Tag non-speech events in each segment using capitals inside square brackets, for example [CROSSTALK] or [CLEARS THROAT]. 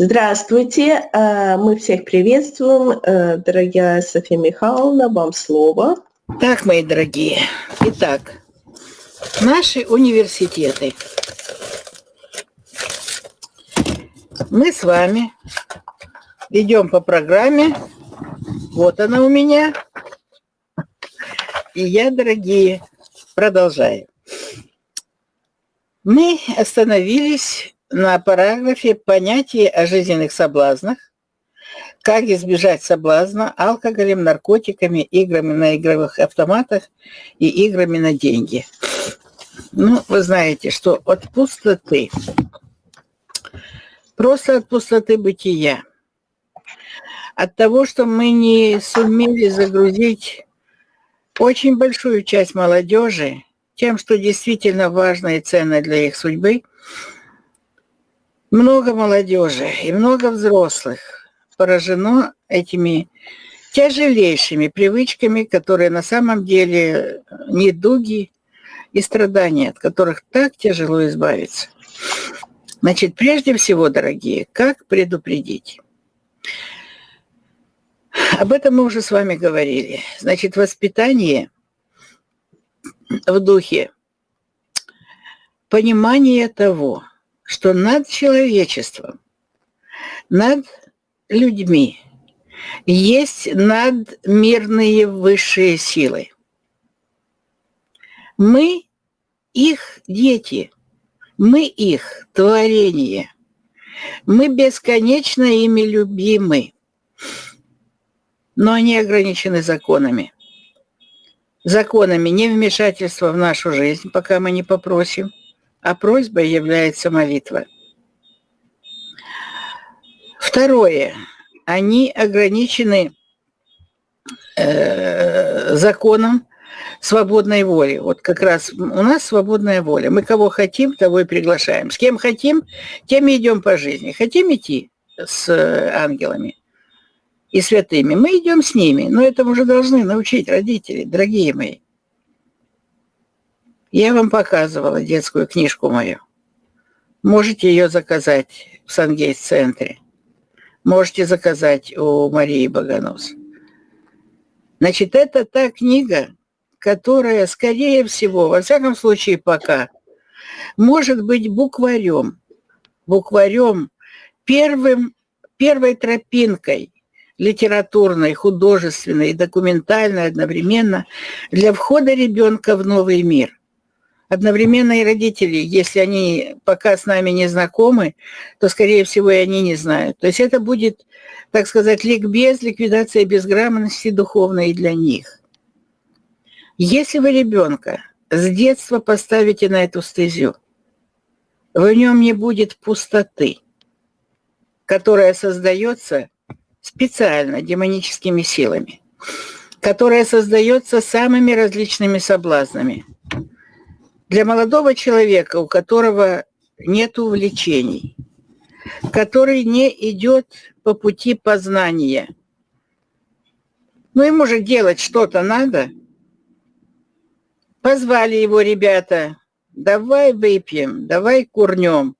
Здравствуйте, э, мы всех приветствуем. Э, дорогая София Михайловна, вам слово. Так, мои дорогие, итак, наши университеты. Мы с вами идем по программе. Вот она у меня. И я, дорогие, продолжаю. Мы остановились на параграфе понятие о жизненных соблазнах, как избежать соблазна алкоголем, наркотиками, играми на игровых автоматах и играми на деньги. Ну, вы знаете, что от пустоты, просто от пустоты бытия, от того, что мы не сумели загрузить очень большую часть молодежи тем, что действительно важно и ценно для их судьбы – много молодежи и много взрослых поражено этими тяжелейшими привычками, которые на самом деле недуги и страдания, от которых так тяжело избавиться. Значит, прежде всего, дорогие, как предупредить? Об этом мы уже с вами говорили. Значит, воспитание в духе понимания того, что над человечеством, над людьми есть надмирные высшие силы. Мы их дети, мы их творение, мы бесконечно ими любимы, но они ограничены законами. Законами не вмешательства в нашу жизнь, пока мы не попросим – а просьбой является молитва. Второе. Они ограничены э, законом свободной воли. Вот как раз у нас свободная воля. Мы кого хотим, того и приглашаем. С кем хотим, тем и идем по жизни. Хотим идти с ангелами и святыми, мы идем с ними. Но этому уже должны научить родители, дорогие мои. Я вам показывала детскую книжку мою. Можете ее заказать в Сангейт-центре. Можете заказать у Марии Богонос. Значит, это та книга, которая, скорее всего, во всяком случае пока, может быть букварем, букварем, первым, первой тропинкой литературной, художественной и документальной одновременно для входа ребенка в новый мир одновременно и родители, если они пока с нами не знакомы, то, скорее всего, и они не знают. То есть это будет, так сказать, ликбез, ликвидация безграмотности духовной для них. Если вы ребенка с детства поставите на эту стезю, в нем не будет пустоты, которая создается специально демоническими силами, которая создается самыми различными соблазнами – для молодого человека, у которого нет увлечений, который не идет по пути познания, ну ему же делать что-то надо. Позвали его ребята, давай выпьем, давай курнем,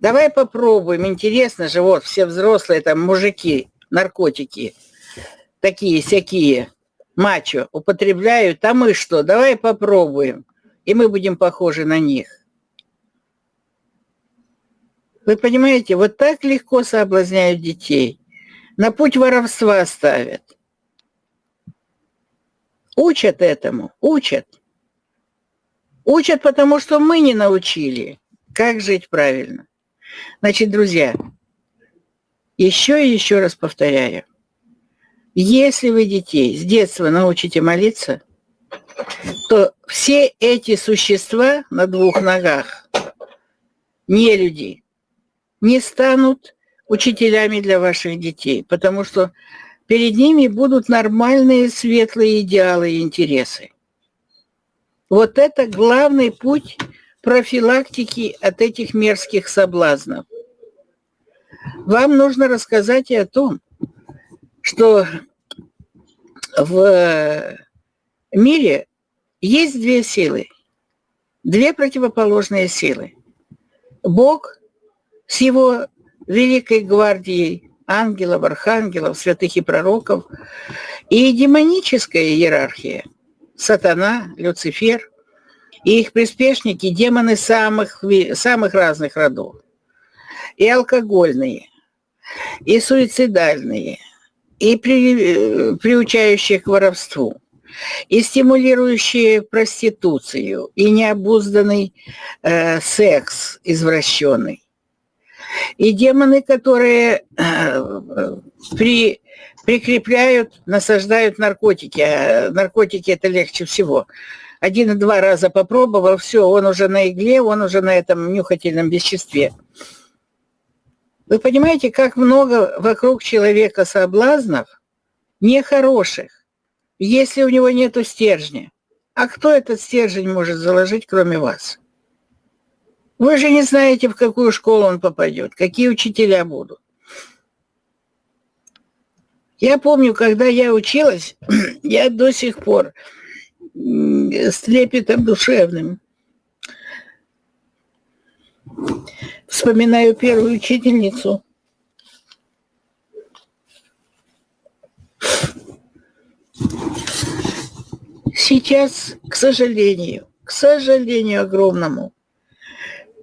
давай попробуем. Интересно же, вот все взрослые там мужики, наркотики, такие всякие, мачо, употребляют, а мы что, давай попробуем и мы будем похожи на них. Вы понимаете, вот так легко соблазняют детей. На путь воровства ставят. Учат этому, учат. Учат, потому что мы не научили, как жить правильно. Значит, друзья, еще и еще раз повторяю. Если вы детей с детства научите молиться – то все эти существа на двух ногах, не люди, не станут учителями для ваших детей, потому что перед ними будут нормальные светлые идеалы и интересы. Вот это главный путь профилактики от этих мерзких соблазнов. Вам нужно рассказать и о том, что в мире есть две силы, две противоположные силы. Бог с его великой гвардией ангелов, архангелов, святых и пророков, и демоническая иерархия, сатана, Люцифер, и их приспешники, демоны самых, самых разных родов, и алкогольные, и суицидальные, и при, приучающие к воровству, и стимулирующие проституцию, и необузданный э, секс извращенный, и демоны, которые э, при, прикрепляют, насаждают наркотики. А наркотики это легче всего. Один-два раза попробовал, все, он уже на игле, он уже на этом нюхательном веществе. Вы понимаете, как много вокруг человека соблазнов нехороших, если у него нет стержня. А кто этот стержень может заложить, кроме вас? Вы же не знаете, в какую школу он попадет, какие учителя будут. Я помню, когда я училась, [CLEARS THROAT] я до сих пор с трепетом душевным вспоминаю первую учительницу. Сейчас, к сожалению, к сожалению огромному,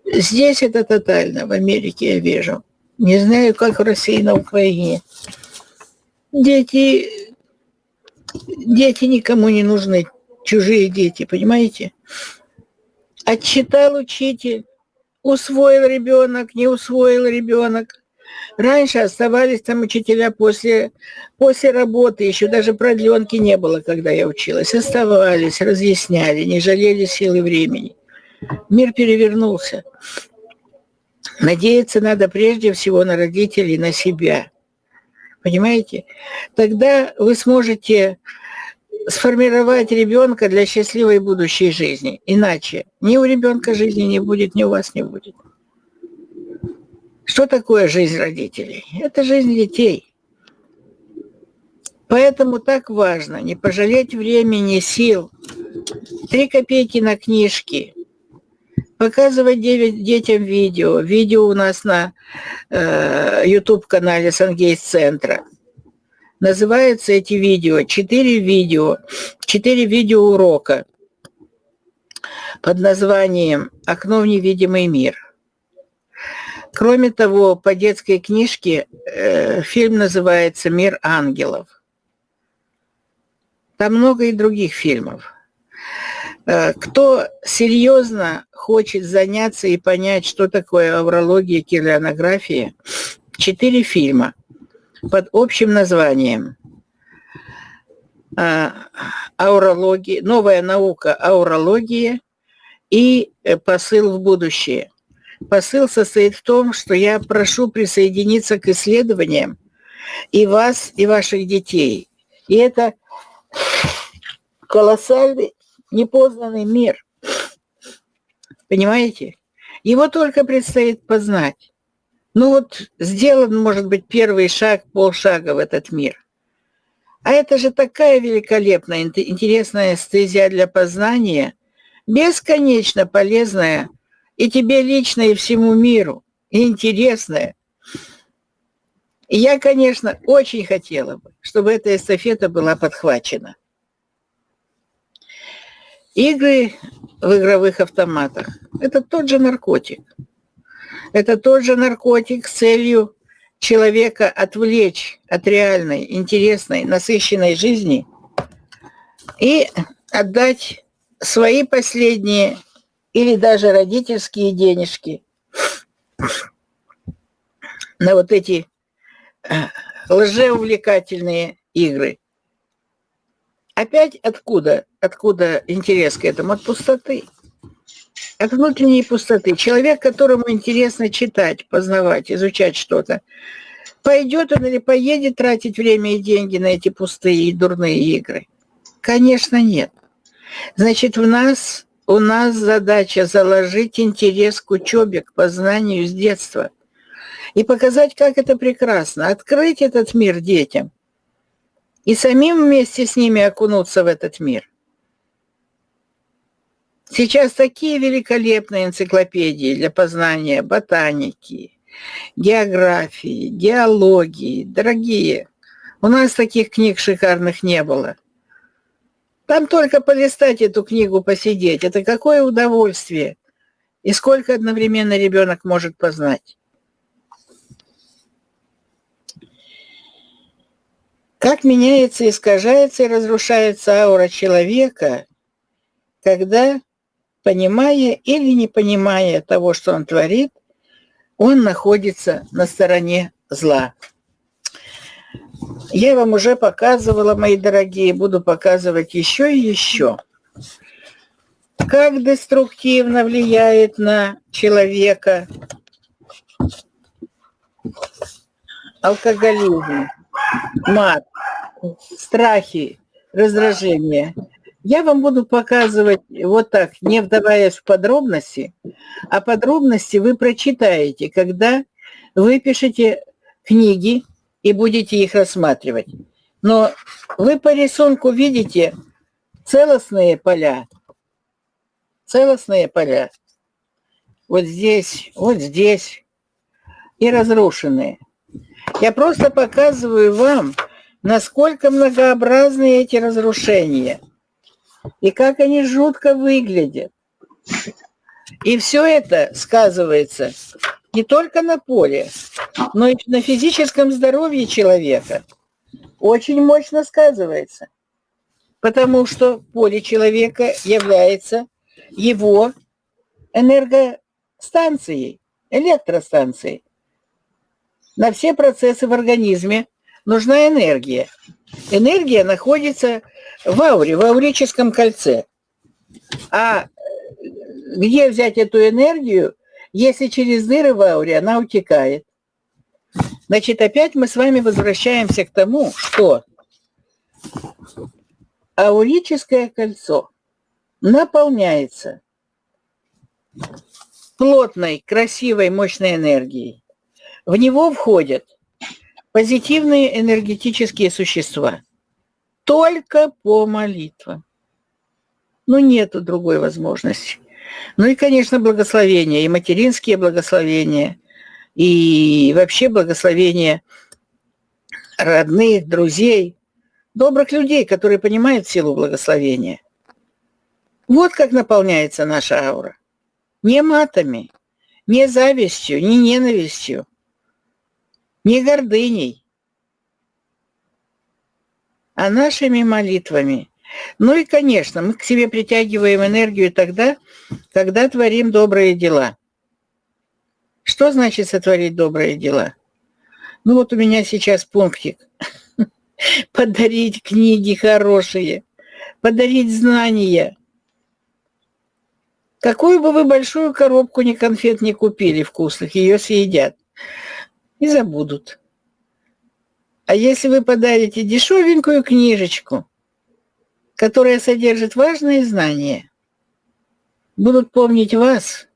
Здесь это тотально, в Америке я вижу. Не знаю, как в России, на Украине. Дети, дети никому не нужны, чужие дети, понимаете? Отчитал учитель, усвоил ребенок, не усвоил ребенок. Раньше оставались там учителя после, после работы, еще даже продленки не было, когда я училась. Оставались, разъясняли, не жалели силы времени. Мир перевернулся. Надеяться надо прежде всего на родителей, на себя. Понимаете? Тогда вы сможете сформировать ребенка для счастливой будущей жизни. Иначе ни у ребенка жизни не будет, ни у вас не будет. Что такое жизнь родителей? Это жизнь детей. Поэтому так важно не пожалеть времени, сил. Три копейки на книжки, показывать детям видео. Видео у нас на э, YouTube-канале Сангейс-центра. Называются эти видео, четыре видео, четыре видео урока под названием «Окно в невидимый мир». Кроме того, по детской книжке э, фильм называется «Мир ангелов». Там много и других фильмов. Э, кто серьезно хочет заняться и понять, что такое аврология, килионография, четыре фильма под общим названием э, аурология, новая наука аурология и посыл в будущее. Посыл состоит в том, что я прошу присоединиться к исследованиям и вас, и ваших детей. И это колоссальный непознанный мир. Понимаете? Его только предстоит познать. Ну вот сделан, может быть, первый шаг, полшага в этот мир. А это же такая великолепная, интересная стезия для познания, бесконечно полезная и тебе лично, и всему миру, и интересная. И я, конечно, очень хотела бы, чтобы эта эстафета была подхвачена. Игры в игровых автоматах – это тот же наркотик. Это тот же наркотик с целью человека отвлечь от реальной, интересной, насыщенной жизни и отдать свои последние или даже родительские денежки на вот эти э, лжеувлекательные игры. Опять откуда? Откуда интерес к этому? От пустоты. От внутренней пустоты. Человек, которому интересно читать, познавать, изучать что-то, пойдет он или поедет тратить время и деньги на эти пустые и дурные игры? Конечно, нет. Значит, в нас, у нас задача заложить интерес к учебе, к познанию с детства и показать, как это прекрасно, открыть этот мир детям и самим вместе с ними окунуться в этот мир. Сейчас такие великолепные энциклопедии для познания ботаники, географии, геологии. Дорогие, у нас таких книг шикарных не было. Там только полистать эту книгу, посидеть. Это какое удовольствие. И сколько одновременно ребенок может познать. Как меняется, искажается и разрушается аура человека, когда, понимая или не понимая того, что он творит, он находится на стороне зла. Я вам уже показывала, мои дорогие, буду показывать еще и еще. Как деструктивно влияет на человека алкоголизм, мат, страхи, раздражение. Я вам буду показывать вот так, не вдаваясь в подробности, а подробности вы прочитаете, когда вы пишете книги и будете их рассматривать. Но вы по рисунку видите целостные поля, целостные поля. Вот здесь, вот здесь и разрушенные. Я просто показываю вам, насколько многообразны эти разрушения и как они жутко выглядят. И все это сказывается не только на поле, но и на физическом здоровье человека. Очень мощно сказывается, потому что поле человека является его энергостанцией, электростанцией. На все процессы в организме нужна энергия. Энергия находится в ауре, в аурическом кольце. А где взять эту энергию, если через дыры в ауре она утекает? Значит, опять мы с вами возвращаемся к тому, что аурическое кольцо наполняется плотной, красивой, мощной энергией. В него входят позитивные энергетические существа. Только по молитвам. Ну, нету другой возможности. Ну и, конечно, благословения, и материнские благословения, и вообще благословения родных, друзей, добрых людей, которые понимают силу благословения. Вот как наполняется наша аура. Не матами, не завистью, не ненавистью, не гордыней, а нашими молитвами. Ну и, конечно, мы к себе притягиваем энергию тогда, когда творим добрые дела. Что значит сотворить добрые дела? Ну вот у меня сейчас пунктик. [LAUGHS] Подарить книги хорошие, подарить знания. Какую бы вы большую коробку ни конфет не купили вкусных, ее съедят и забудут. А если вы подарите дешевенькую книжечку, которая содержит важные знания, будут помнить вас,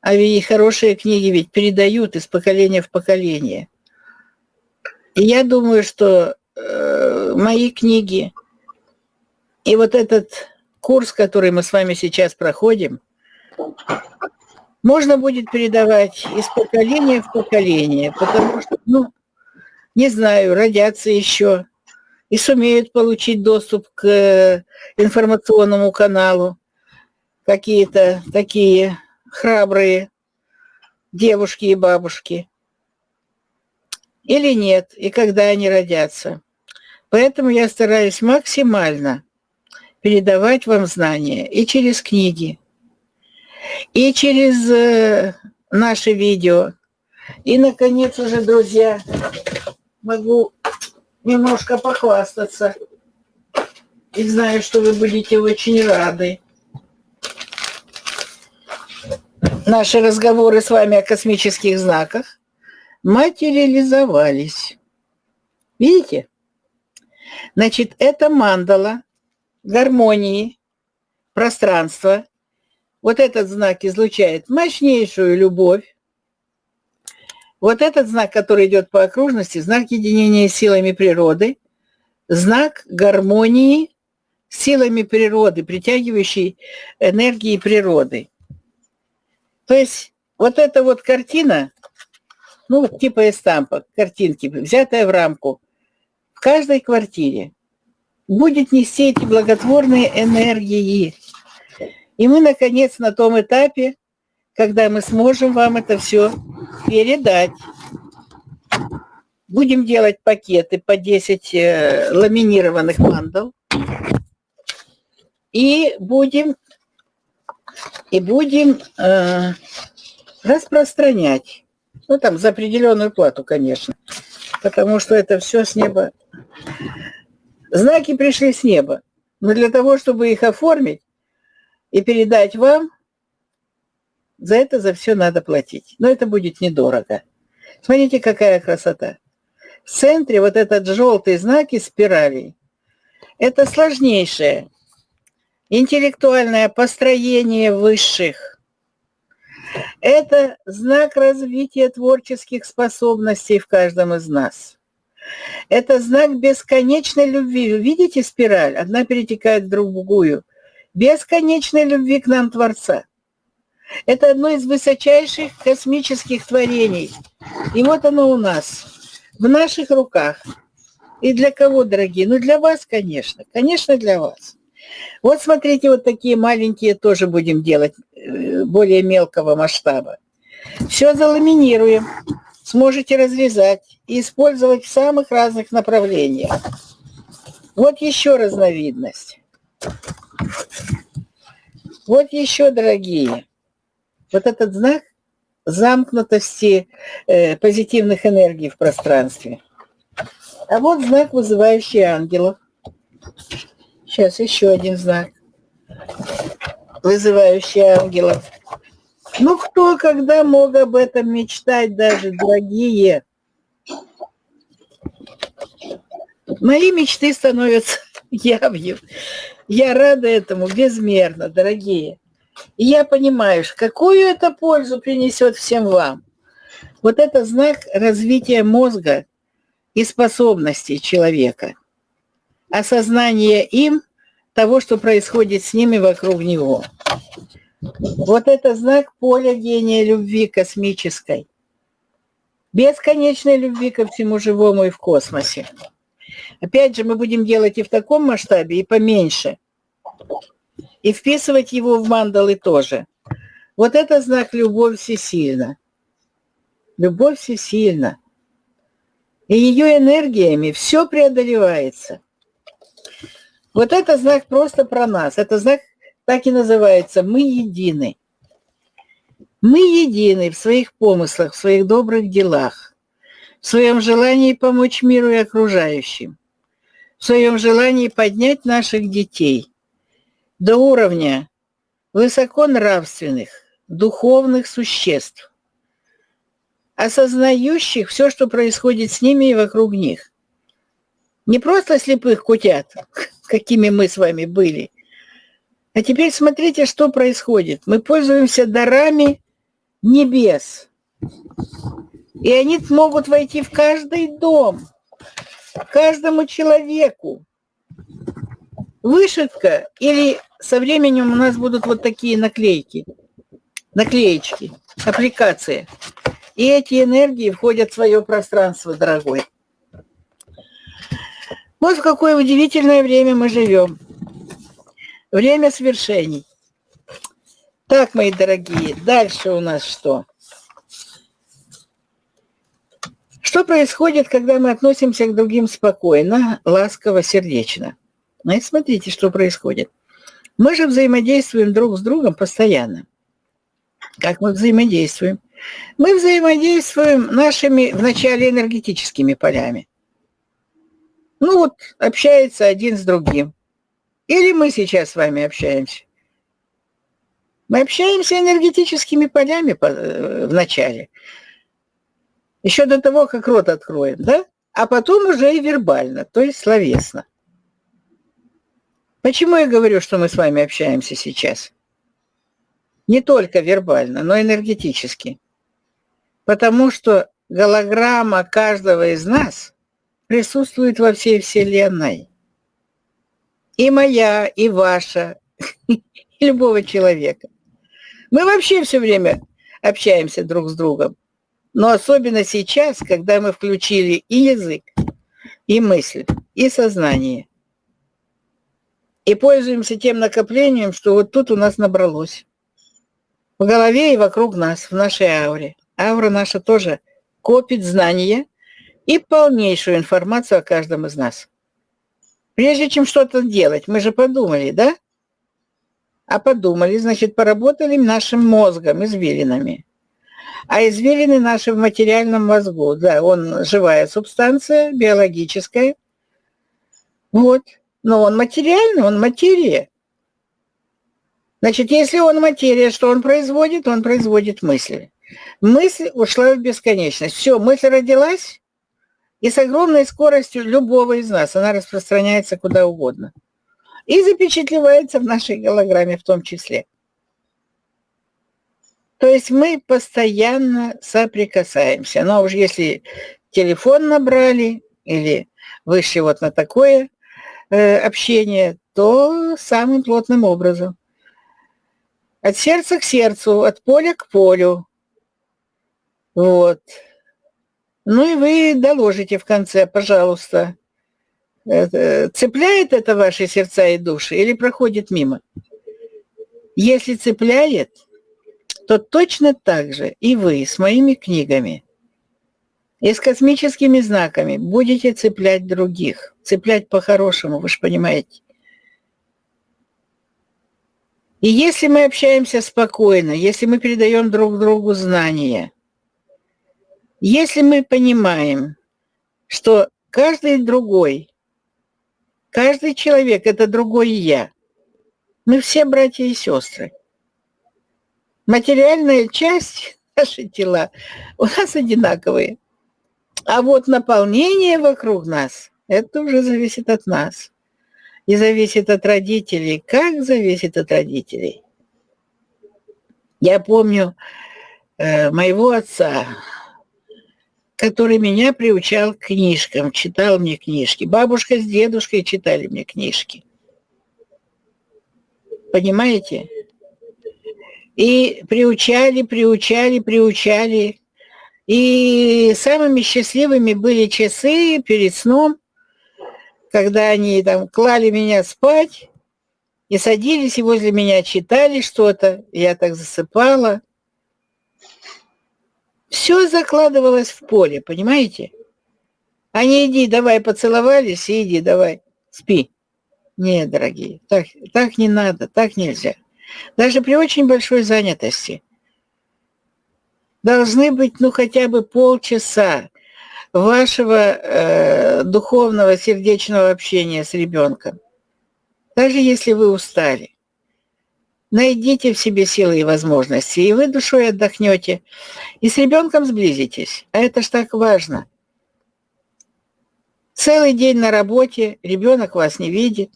а ведь хорошие книги ведь передают из поколения в поколение. И я думаю, что э, мои книги и вот этот курс, который мы с вами сейчас проходим, можно будет передавать из поколения в поколение, потому что, ну, не знаю, родятся еще и сумеют получить доступ к э, информационному каналу какие-то такие храбрые девушки и бабушки. Или нет, и когда они родятся. Поэтому я стараюсь максимально передавать вам знания и через книги, и через э, наши видео. И, наконец, уже, друзья, могу немножко похвастаться. И знаю, что вы будете очень рады. Наши разговоры с вами о космических знаках материализовались. Видите? Значит, это мандала гармонии, пространства, вот этот знак излучает мощнейшую любовь. Вот этот знак, который идет по окружности, знак единения силами природы, знак гармонии силами природы, притягивающей энергии природы. То есть вот эта вот картина ну, типа эстампа, картинки, взятая в рамку, в каждой квартире будет нести эти благотворные энергии. И мы, наконец, на том этапе, когда мы сможем вам это все передать. Будем делать пакеты по 10 э, ламинированных мандал. И будем, и будем э, распространять. Ну, там, за определенную плату, конечно. Потому что это все с неба. Знаки пришли с неба. Но для того, чтобы их оформить и передать вам, за это за все надо платить. Но это будет недорого. Смотрите, какая красота. В центре вот этот желтый знак из спиралей. Это сложнейшее интеллектуальное построение высших. Это знак развития творческих способностей в каждом из нас. Это знак бесконечной любви. Видите спираль? Одна перетекает в другую. Бесконечной любви к нам Творца. Это одно из высочайших космических творений. И вот оно у нас, в наших руках. И для кого, дорогие? Ну, для вас, конечно. Конечно, для вас. Вот смотрите, вот такие маленькие тоже будем делать, э, более мелкого масштаба. Все заламинируем. Сможете разрезать и использовать в самых разных направлениях. Вот еще разновидность. Вот еще, дорогие, вот этот знак замкнутости э, позитивных энергий в пространстве. А вот знак, вызывающий ангелов. Сейчас еще один знак, вызывающий ангелов. Ну, кто когда мог об этом мечтать даже, дорогие? Мои мечты становятся [LAUGHS] явью. Я рада этому безмерно, дорогие. И я понимаю, какую это пользу принесет всем вам. Вот это знак развития мозга и способностей человека. Осознание им того, что происходит с ними вокруг него. Вот это знак поля гения любви космической. Бесконечной любви ко всему живому и в космосе. Опять же, мы будем делать и в таком масштабе, и поменьше. И вписывать его в мандалы тоже. Вот это знак любовь всесильна. Любовь всесильна. И ее энергиями все преодолевается. Вот это знак просто про нас. Это знак так и называется «Мы едины». Мы едины в своих помыслах, в своих добрых делах, в своем желании помочь миру и окружающим, в своем желании поднять наших детей до уровня высоко нравственных, духовных существ, осознающих все, что происходит с ними и вокруг них. Не просто слепых кутят, [LAUGHS] какими мы с вами были. А теперь смотрите, что происходит. Мы пользуемся дарами небес. И они могут войти в каждый дом, каждому человеку. Вышивка или со временем у нас будут вот такие наклейки, наклеечки, аппликации. И эти энергии входят в свое пространство, дорогой. Вот в какое удивительное время мы живем. Время свершений. Так, мои дорогие, дальше у нас что? Что происходит, когда мы относимся к другим спокойно, ласково, сердечно? Ну и смотрите, что происходит. Мы же взаимодействуем друг с другом постоянно. Как мы взаимодействуем? Мы взаимодействуем нашими вначале энергетическими полями ну вот, общается один с другим. Или мы сейчас с вами общаемся. Мы общаемся энергетическими полями э, в начале. Еще до того, как рот откроем, да? А потом уже и вербально, то есть словесно. Почему я говорю, что мы с вами общаемся сейчас? Не только вербально, но энергетически. Потому что голограмма каждого из нас – присутствует во всей Вселенной. И моя, и ваша, [LAUGHS] и любого человека. Мы вообще все время общаемся друг с другом. Но особенно сейчас, когда мы включили и язык, и мысль, и сознание. И пользуемся тем накоплением, что вот тут у нас набралось. В голове и вокруг нас, в нашей ауре. Аура наша тоже копит знания и полнейшую информацию о каждом из нас. Прежде чем что-то делать, мы же подумали, да? А подумали, значит, поработали нашим мозгом, извилинами. А извилины наши в материальном мозгу, да, он живая субстанция, биологическая. Вот. Но он материальный, он материя. Значит, если он материя, что он производит? Он производит мысли. Мысль ушла в бесконечность. Все, мысль родилась, и с огромной скоростью любого из нас она распространяется куда угодно. И запечатлевается в нашей голограмме в том числе. То есть мы постоянно соприкасаемся. Но уж если телефон набрали или вышли вот на такое общение, то самым плотным образом. От сердца к сердцу, от поля к полю. Вот. Ну и вы доложите в конце, пожалуйста, цепляет это ваши сердца и души или проходит мимо? Если цепляет, то точно так же и вы с моими книгами и с космическими знаками будете цеплять других. Цеплять по-хорошему, вы же понимаете. И если мы общаемся спокойно, если мы передаем друг другу знания, если мы понимаем, что каждый другой, каждый человек – это другой я, мы все братья и сестры. Материальная часть, [LAUGHS] наши тела, у нас одинаковые. А вот наполнение вокруг нас, это уже зависит от нас. И зависит от родителей. Как зависит от родителей? Я помню э, моего отца, который меня приучал к книжкам, читал мне книжки. Бабушка с дедушкой читали мне книжки. Понимаете? И приучали, приучали, приучали. И самыми счастливыми были часы перед сном, когда они там клали меня спать и садились и возле меня читали что-то. Я так засыпала. Все закладывалось в поле, понимаете? Не иди, давай поцеловались, и иди, давай, спи. Нет, дорогие, так, так не надо, так нельзя. Даже при очень большой занятости. Должны быть, ну, хотя бы полчаса вашего э, духовного, сердечного общения с ребенком. Даже если вы устали. Найдите в себе силы и возможности, и вы душой отдохнете, и с ребенком сблизитесь. А это ж так важно. Целый день на работе, ребенок вас не видит.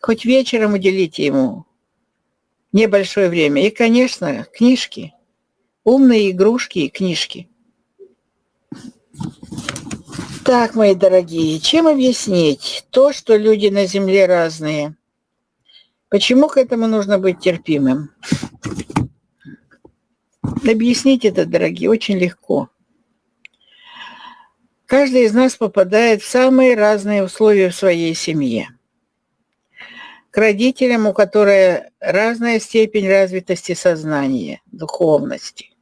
Хоть вечером уделите ему небольшое время. И, конечно, книжки. Умные игрушки и книжки. Так, мои дорогие, чем объяснить то, что люди на Земле разные – Почему к этому нужно быть терпимым? Объяснить это, дорогие, очень легко. Каждый из нас попадает в самые разные условия в своей семье. К родителям, у которых разная степень развитости сознания, духовности.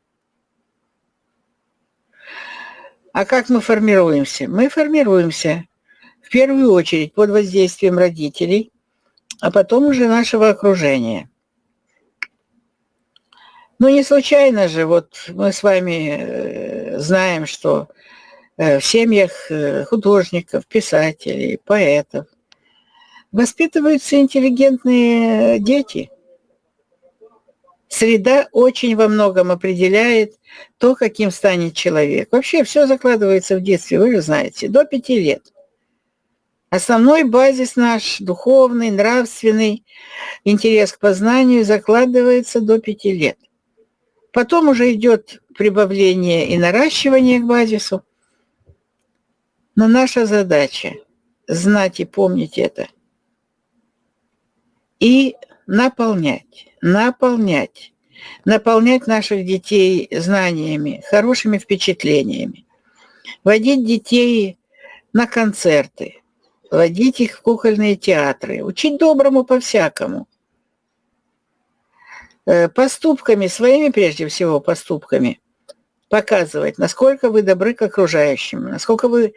А как мы формируемся? Мы формируемся в первую очередь под воздействием родителей, а потом уже нашего окружения. Ну, не случайно же, вот мы с вами э, знаем, что э, в семьях э, художников, писателей, поэтов воспитываются интеллигентные дети. Среда очень во многом определяет то, каким станет человек. Вообще все закладывается в детстве, вы же знаете, до пяти лет. Основной базис наш, духовный, нравственный, интерес к познанию закладывается до пяти лет. Потом уже идет прибавление и наращивание к базису. Но наша задача – знать и помнить это. И наполнять, наполнять наполнять наших детей знаниями, хорошими впечатлениями, водить детей на концерты, водить их в кукольные театры, учить доброму по-всякому. Э, поступками, своими прежде всего поступками, показывать, насколько вы добры к окружающим, насколько вы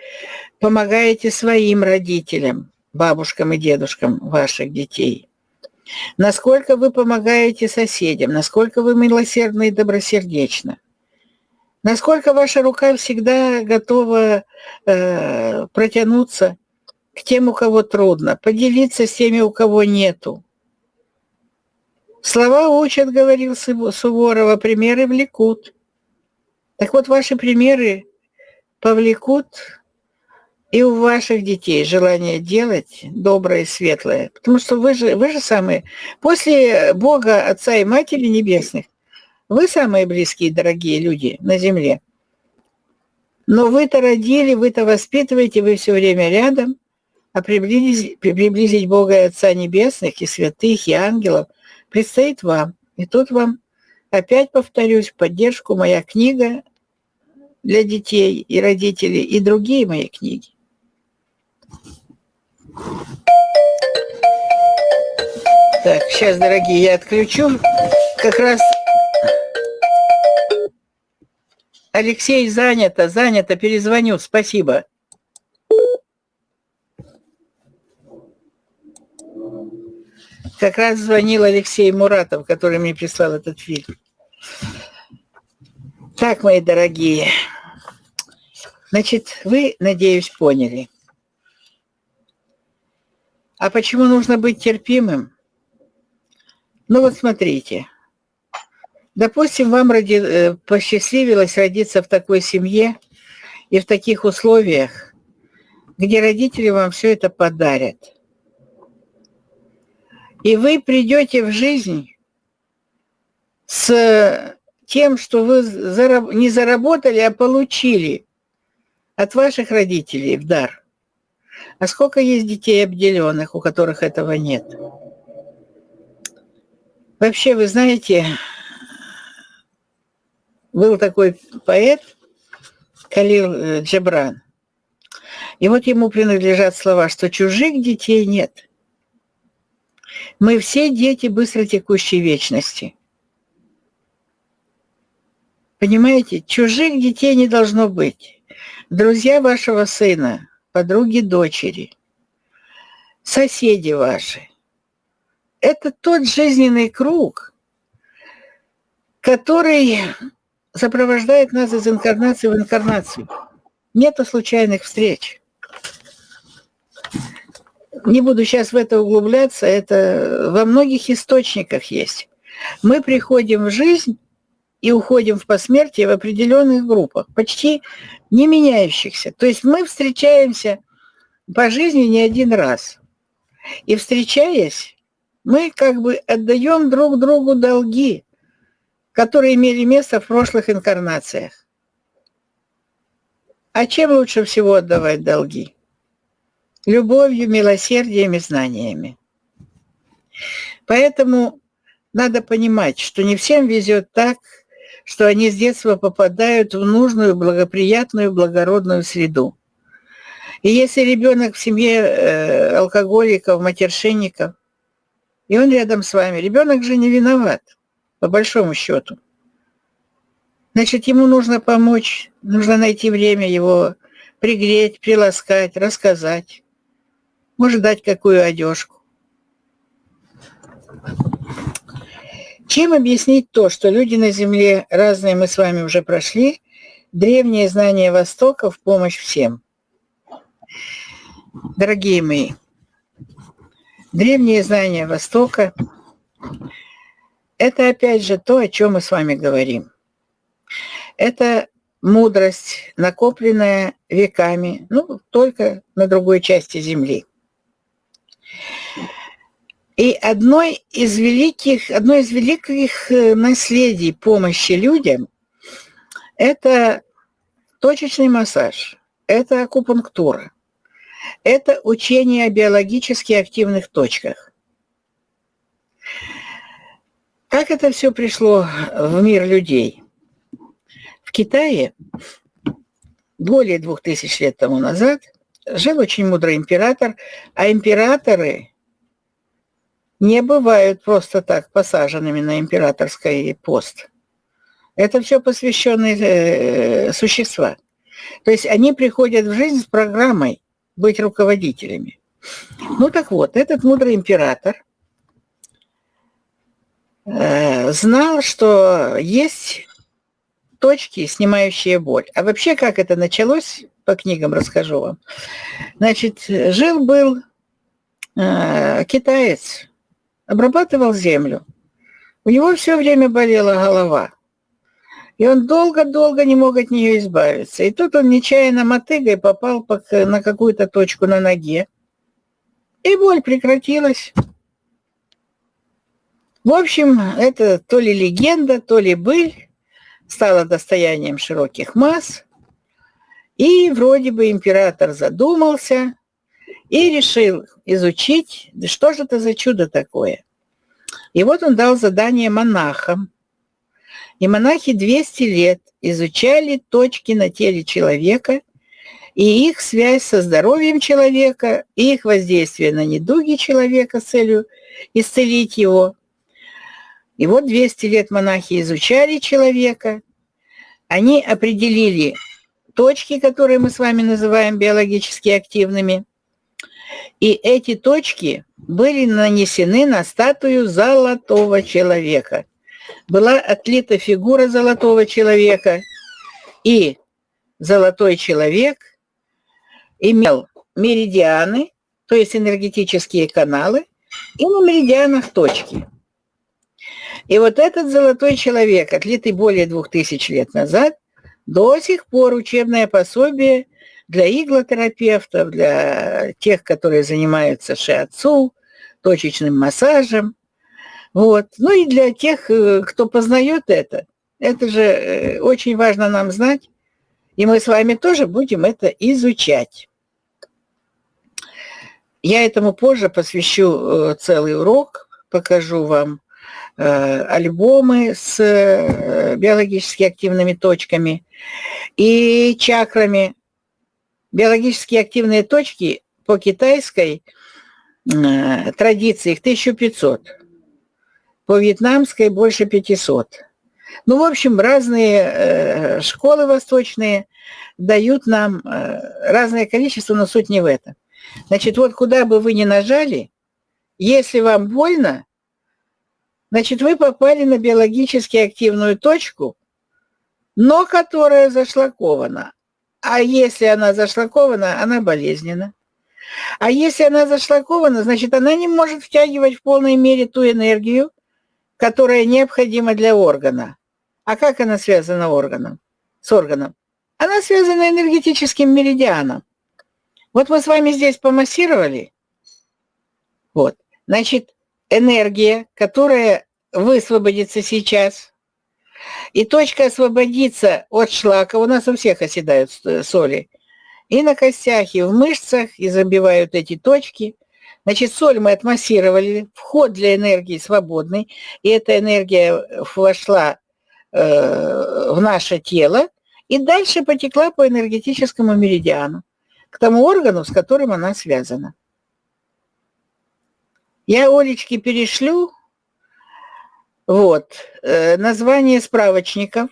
помогаете своим родителям, бабушкам и дедушкам ваших детей, насколько вы помогаете соседям, насколько вы милосердны и добросердечны, насколько ваша рука всегда готова э, протянуться к тем, у кого трудно, поделиться с теми, у кого нету. Слова учат, говорил Суворова, примеры влекут. Так вот, ваши примеры повлекут и у ваших детей желание делать доброе и светлое. Потому что вы же, вы же самые, после Бога, Отца и Матери Небесных, вы самые близкие, дорогие люди на земле. Но вы-то родили, вы-то воспитываете, вы все время рядом, а приблизить, приблизить Бога и Отца Небесных, и святых, и ангелов предстоит вам. И тут вам, опять повторюсь, поддержку моя книга для детей и родителей, и другие мои книги. Так, сейчас, дорогие, я отключу. Как раз Алексей занято, занято, перезвоню, спасибо. Как раз звонил Алексей Муратов, который мне прислал этот фильм. Так, мои дорогие, значит, вы, надеюсь, поняли. А почему нужно быть терпимым? Ну вот смотрите. Допустим, вам роди... Э, посчастливилось родиться в такой семье и в таких условиях, где родители вам все это подарят. И вы придете в жизнь с тем, что вы не заработали, а получили от ваших родителей в дар. А сколько есть детей обделенных, у которых этого нет? Вообще, вы знаете, был такой поэт Калил э, Джабран. И вот ему принадлежат слова, что чужих детей нет. Мы все дети быстротекущей вечности. Понимаете, чужих детей не должно быть. Друзья вашего сына, подруги дочери, соседи ваши. Это тот жизненный круг, который сопровождает нас из инкарнации в инкарнацию. Нету случайных встреч. Не буду сейчас в это углубляться, это во многих источниках есть. Мы приходим в жизнь и уходим в посмертие в определенных группах, почти не меняющихся. То есть мы встречаемся по жизни не один раз. И встречаясь, мы как бы отдаем друг другу долги которые имели место в прошлых инкарнациях. А чем лучше всего отдавать долги? Любовью, милосердием и знаниями. Поэтому надо понимать, что не всем везет так, что они с детства попадают в нужную, благоприятную, благородную среду. И если ребенок в семье э, алкоголиков, матершинников, и он рядом с вами, ребенок же не виноват по большому счету. Значит, ему нужно помочь, нужно найти время его пригреть, приласкать, рассказать. Может, дать какую одежку. Чем объяснить то, что люди на Земле разные мы с вами уже прошли, древние знания Востока в помощь всем? Дорогие мои, древние знания Востока это опять же то, о чем мы с вами говорим. Это мудрость, накопленная веками, ну, только на другой части Земли. И одной из великих, одно из великих э, наследий помощи людям – это точечный массаж, это акупунктура, это учение о биологически активных точках – Как это все пришло в мир людей? В Китае более двух тысяч лет тому назад жил очень мудрый император, а императоры не бывают просто так посаженными на императорский пост. Это все посвященные э, существа. То есть они приходят в жизнь с программой быть руководителями. Ну так вот, этот мудрый император э, знал, что есть точки, снимающие боль. А вообще, как это началось, по книгам расскажу вам. Значит, жил-был э, китаец, обрабатывал землю. У него все время болела голова. И он долго-долго не мог от нее избавиться. И тут он нечаянно мотыгой попал на какую-то точку на ноге. И боль прекратилась. В общем, это то ли легенда, то ли быль стала достоянием широких масс. И вроде бы император задумался и решил изучить, что же это за чудо такое. И вот он дал задание монахам. И монахи 200 лет изучали точки на теле человека и их связь со здоровьем человека, и их воздействие на недуги человека с целью исцелить его. И вот 200 лет монахи изучали человека, они определили точки, которые мы с вами называем биологически активными, и эти точки были нанесены на статую золотого человека. Была отлита фигура золотого человека, и золотой человек имел меридианы, то есть энергетические каналы, и на меридианах точки. И вот этот золотой человек, отлитый более двух тысяч лет назад, до сих пор учебное пособие для иглотерапевтов, для тех, которые занимаются шиатсу, точечным массажем. Вот. Ну и для тех, э, кто познает это. Это же э, очень важно нам знать. И мы с вами тоже будем это изучать. Я этому позже посвящу э, целый урок, покажу вам альбомы с биологически активными точками и чакрами. Биологически активные точки по китайской э, традиции их 1500, по вьетнамской больше 500. Ну, в общем, разные э, школы восточные дают нам э, разное количество, но суть не в этом. Значит, вот куда бы вы ни нажали, если вам больно, значит, вы попали на биологически активную точку, но которая зашлакована. А если она зашлакована, она болезненна. А если она зашлакована, значит, она не может втягивать в полной мере ту энергию, которая необходима для органа. А как она связана органом? с органом? Она связана энергетическим меридианом. Вот мы с вами здесь помассировали. Вот. Значит, энергия, которая высвободится сейчас, и точка освободиться от шлака, у нас у всех оседают соли, и на костях, и в мышцах, и забивают эти точки. Значит, соль мы отмассировали, вход для энергии свободный, и эта энергия вошла э, в наше тело, и дальше потекла по энергетическому меридиану, к тому органу, с которым она связана. Я Олечке перешлю вот. Э, название справочников.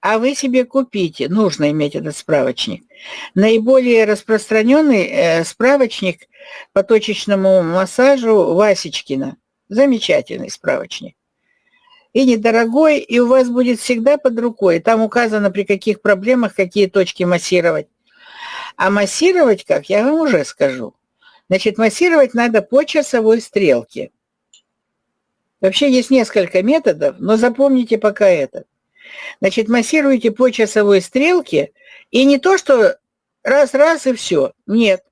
А вы себе купите, нужно иметь этот справочник. Наиболее распространенный э, справочник по точечному массажу Васечкина. Замечательный справочник. И недорогой, и у вас будет всегда под рукой. Там указано, при каких проблемах какие точки массировать. А массировать как, я вам уже скажу. Значит, массировать надо по часовой стрелке. Вообще есть несколько методов, но запомните пока этот. Значит, массируйте по часовой стрелке, и не то, что раз-раз и все. Нет.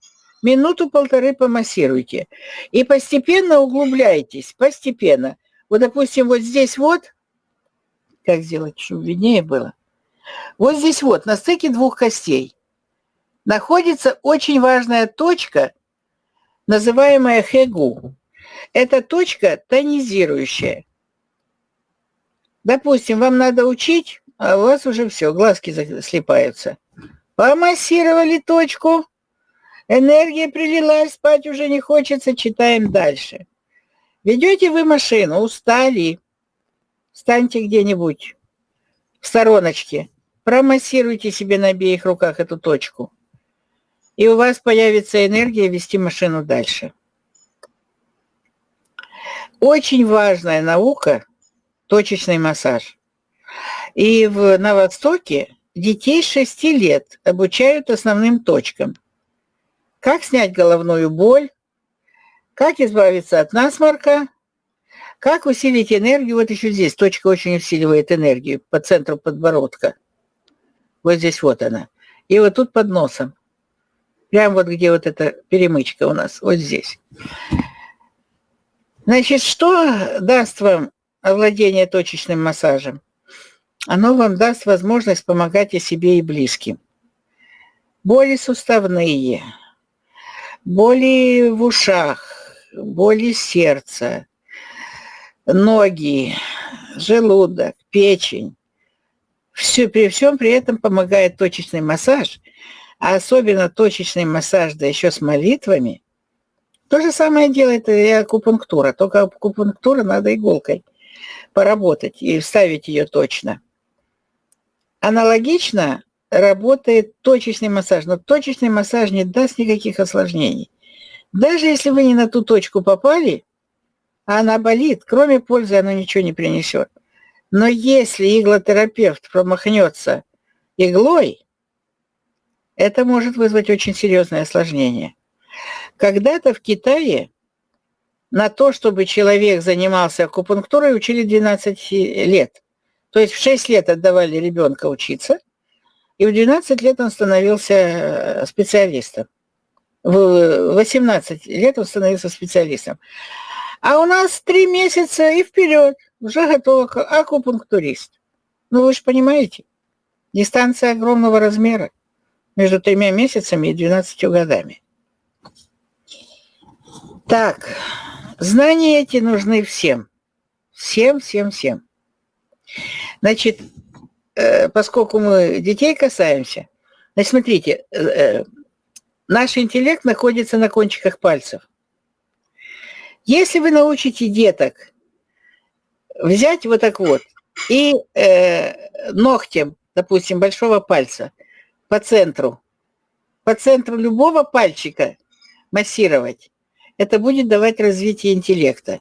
Минуту-полторы помассируйте. И постепенно углубляйтесь, постепенно. Вот, допустим, вот здесь вот, как сделать, чтобы виднее было, вот здесь вот, на стыке двух костей, находится очень важная точка, называемая хэгу. Это точка тонизирующая. Допустим, вам надо учить, а у вас уже все, глазки слепаются. Помассировали точку, энергия прилилась, спать уже не хочется, читаем дальше. Ведете вы машину, устали, встаньте где-нибудь в стороночке, промассируйте себе на обеих руках эту точку, и у вас появится энергия вести машину дальше. Очень важная наука – точечный массаж. И в, на Востоке детей 6 лет обучают основным точкам. Как снять головную боль, как избавиться от насморка, как усилить энергию. Вот еще здесь точка очень усиливает энергию по центру подбородка. Вот здесь вот она. И вот тут под носом. Прямо вот где вот эта перемычка у нас, вот здесь. Значит, что даст вам овладение точечным массажем? Оно вам даст возможность помогать и себе, и близким. Боли суставные, боли в ушах, боли сердца, ноги, желудок, печень. Все, при всем при этом помогает точечный массаж, а особенно точечный массаж, да еще с молитвами. То же самое делает и акупунктура, только акупунктура надо иголкой поработать и вставить ее точно. Аналогично работает точечный массаж, но точечный массаж не даст никаких осложнений. Даже если вы не на ту точку попали, а она болит, кроме пользы она ничего не принесет. Но если иглотерапевт промахнется иглой, это может вызвать очень серьезное осложнение. Когда-то в Китае на то, чтобы человек занимался акупунктурой, учили 12 лет. То есть в 6 лет отдавали ребенка учиться, и в 12 лет он становился э, специалистом. В 18 лет он становился специалистом. А у нас 3 месяца и вперед уже готов акупунктурист. Ну вы же понимаете, дистанция огромного размера между тремя месяцами и 12 годами. Так, знания эти нужны всем. Всем, всем, всем. Значит, э, поскольку мы детей касаемся, значит, смотрите, э, э, наш интеллект находится на кончиках пальцев. Если вы научите деток взять вот так вот и ногтем, допустим, большого пальца по центру, по центру любого пальчика массировать, это будет давать развитие интеллекта.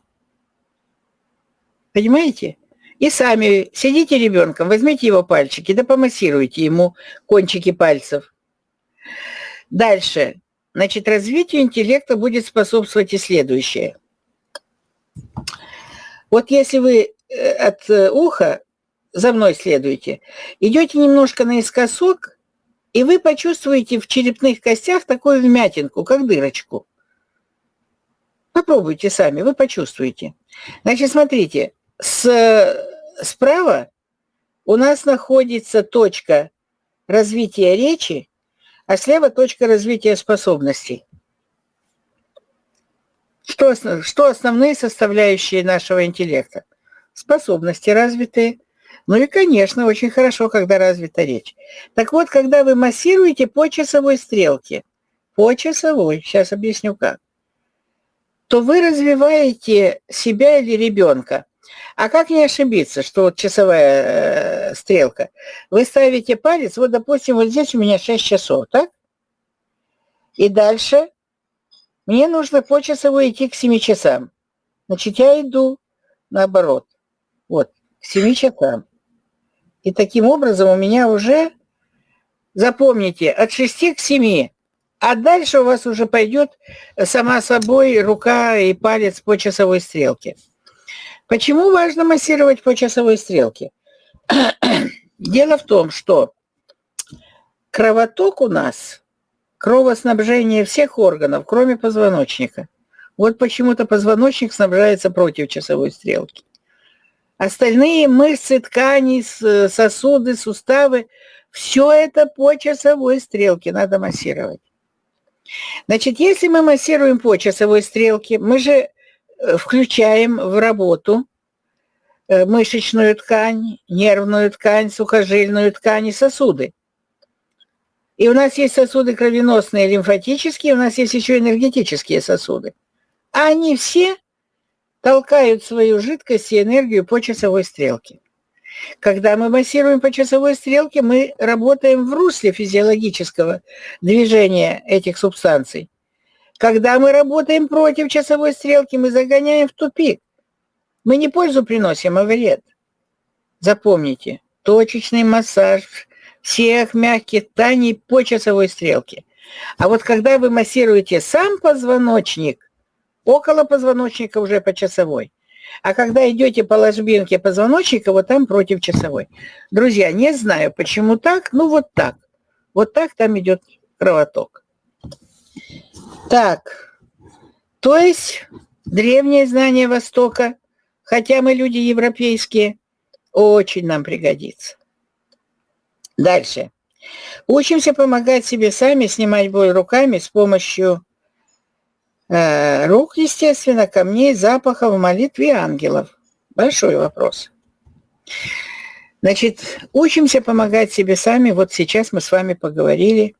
Понимаете? И сами сидите ребенком, возьмите его пальчики, да помассируйте ему кончики пальцев. Дальше. Значит, развитию интеллекта будет способствовать и следующее. Вот если вы э, от э, уха за мной следуете, идете немножко наискосок, и вы почувствуете в черепных костях такую вмятинку, как дырочку. Попробуйте сами, вы почувствуете. Значит, смотрите, с, справа у нас находится точка развития речи, а слева точка развития способностей. Что, что основные составляющие нашего интеллекта? Способности развитые. Ну и, конечно, очень хорошо, когда развита речь. Так вот, когда вы массируете по часовой стрелке, по часовой, сейчас объясню как, то вы развиваете себя или ребенка. А как не ошибиться, что вот часовая э, стрелка? Вы ставите палец, вот, допустим, вот здесь у меня 6 часов, так? И дальше мне нужно по часовой идти к 7 часам. Значит, я иду наоборот, вот, к 7 часам. И таким образом у меня уже, запомните, от 6 к 7 а дальше у вас уже пойдет сама собой рука и палец по часовой стрелке. Почему важно массировать по часовой стрелке? [CLEARS THROAT] Дело в том, что кровоток у нас, кровоснабжение всех органов, кроме позвоночника. Вот почему-то позвоночник снабжается против часовой стрелки. Остальные мышцы, ткани, сосуды, суставы, все это по часовой стрелке надо массировать. Значит, если мы массируем по часовой стрелке, мы же э, включаем в работу э, мышечную ткань, нервную ткань, сухожильную ткань и сосуды. И у нас есть сосуды кровеносные, лимфатические, у нас есть еще энергетические сосуды. А они все толкают свою жидкость и энергию по часовой стрелке. Когда мы массируем по часовой стрелке, мы работаем в русле физиологического движения этих субстанций. Когда мы работаем против часовой стрелки, мы загоняем в тупик. Мы не пользу приносим, а вред. Запомните, точечный массаж всех мягких тканей по часовой стрелке. А вот когда вы массируете сам позвоночник, около позвоночника уже по часовой, а когда идете по ложбинке позвоночника, вот там против часовой. Друзья, не знаю, почему так, ну вот так. Вот так там идет кровоток. Так, то есть древнее знание Востока, хотя мы люди европейские, очень нам пригодится. Дальше. Учимся помогать себе сами, снимать боль руками с помощью Э, рук, естественно, камней, запахов, молитв и ангелов. Большой вопрос. Значит, учимся помогать себе сами. Вот сейчас мы с вами поговорили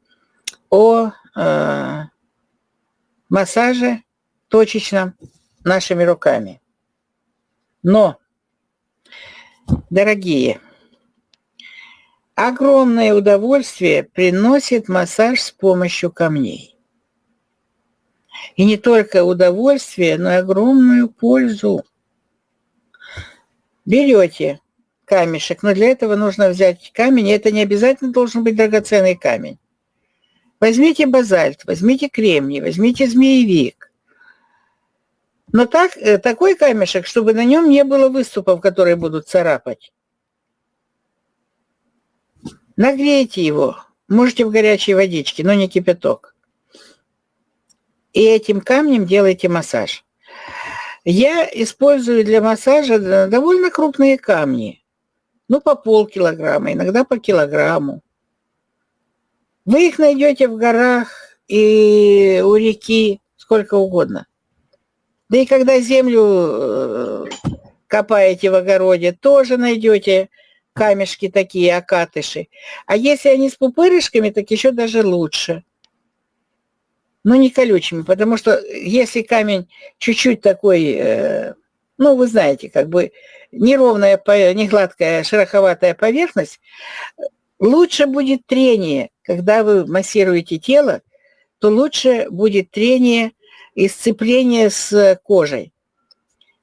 о э, массаже точечном нашими руками. Но, дорогие, огромное удовольствие приносит массаж с помощью камней. И не только удовольствие, но и огромную пользу. Берете камешек, но для этого нужно взять камень, и это не обязательно должен быть драгоценный камень. Возьмите базальт, возьмите кремний, возьмите змеевик. Но так, э, такой камешек, чтобы на нем не было выступов, которые будут царапать. Нагрейте его, можете в горячей водичке, но не кипяток и этим камнем делайте массаж. Я использую для массажа довольно крупные камни. Ну, по полкилограмма, иногда по килограмму. Вы их найдете в горах и у реки, сколько угодно. Да и когда землю э, копаете в огороде, тоже найдете камешки такие, окатыши. А если они с пупырышками, так еще даже лучше но не колючими, потому что если камень чуть-чуть такой, э, ну, вы знаете, как бы неровная, не гладкая, шероховатая поверхность, лучше будет трение. Когда вы массируете тело, то лучше будет трение и сцепление с кожей.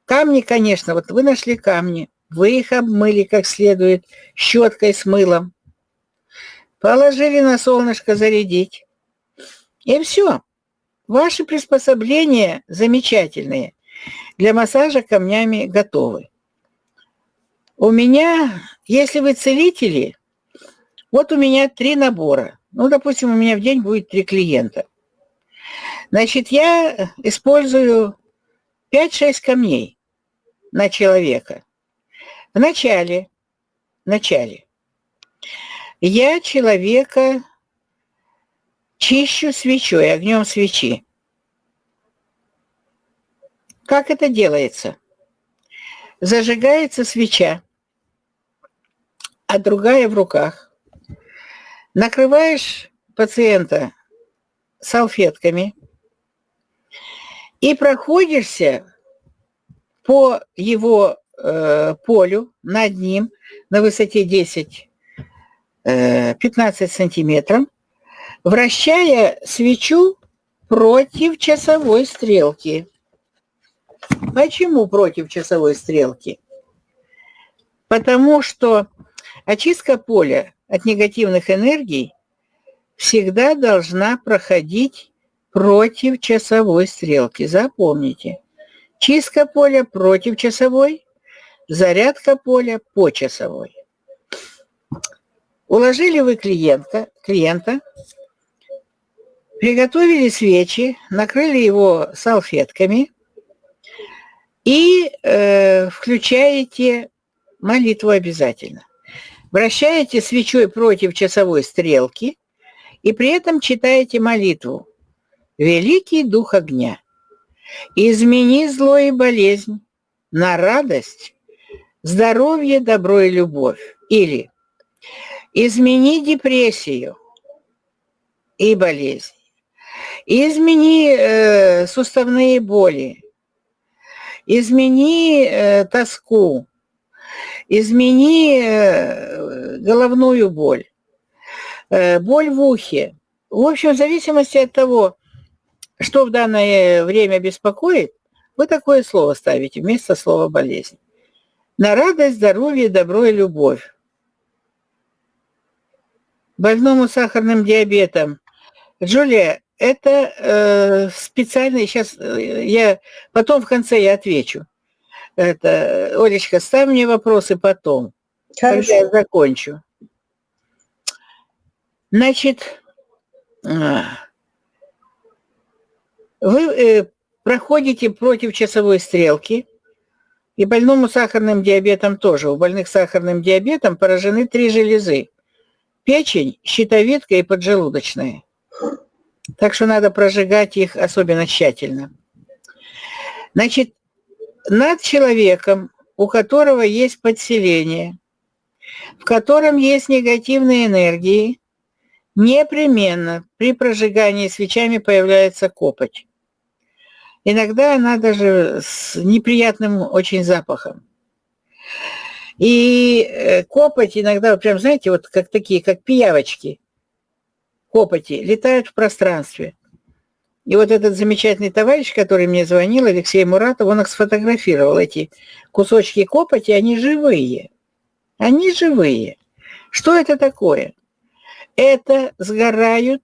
Камни, конечно, вот вы нашли камни, вы их обмыли как следует щеткой с мылом, положили на солнышко зарядить, и все. Ваши приспособления замечательные. Для массажа камнями готовы. У меня, если вы целители, вот у меня три набора. Ну, допустим, у меня в день будет три клиента. Значит, я использую 5-6 камней на человека. В начале, в начале я человека Чищу свечой, огнем свечи. Как это делается? Зажигается свеча, а другая в руках. Накрываешь пациента салфетками и проходишься по его э, полю над ним на высоте 10-15 э, сантиметров вращая свечу против часовой стрелки. Почему против часовой стрелки? Потому что очистка поля от негативных энергий всегда должна проходить против часовой стрелки. Запомните. Чистка поля против часовой, зарядка поля по часовой. Уложили вы клиента, клиента Приготовили свечи, накрыли его салфетками и э, включаете молитву обязательно. Вращаете свечой против часовой стрелки и при этом читаете молитву. «Великий дух огня, измени зло и болезнь на радость, здоровье, добро и любовь. Или измени депрессию и болезнь. Измени э, суставные боли. Измени э, тоску. Измени э, головную боль. Э, боль в ухе. В общем, в зависимости от того, что в данное время беспокоит, вы такое слово ставите вместо слова болезнь. На радость, здоровье, добро и любовь. Больному сахарным диабетом. Джулия, это э, специально, сейчас э, я, потом в конце я отвечу. Это, Олечка, ставь мне вопросы потом, Хорошо. когда я закончу. Значит, а, вы э, проходите против часовой стрелки, и больному сахарным диабетом тоже. У больных сахарным диабетом поражены три железы. Печень, щитовидка и поджелудочная. Так что надо прожигать их особенно тщательно. Значит, над человеком, у которого есть подселение, в котором есть негативные энергии, непременно при прожигании свечами появляется копоть. Иногда она даже с неприятным очень запахом. И э, копоть иногда, прям, знаете, вот как такие, как пиявочки, копоти, летают в пространстве. И вот этот замечательный товарищ, который мне звонил, Алексей Муратов, он их сфотографировал, эти кусочки копоти, они живые. Они живые. Что это такое? Это сгорают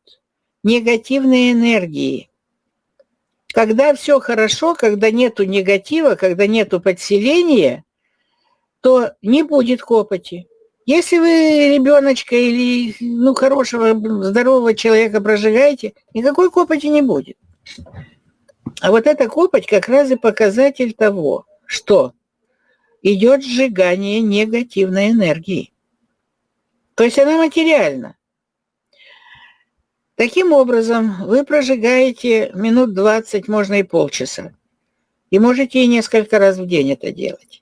негативные энергии – когда все хорошо, когда нету негатива, когда нету подселения, то не будет копоти. Если вы ребеночка или ну, хорошего, здорового человека прожигаете, никакой копоти не будет. А вот эта копоть как раз и показатель того, что идет сжигание негативной энергии. То есть она материальна. Таким образом, вы прожигаете минут 20, можно и полчаса. И можете и несколько раз в день это делать.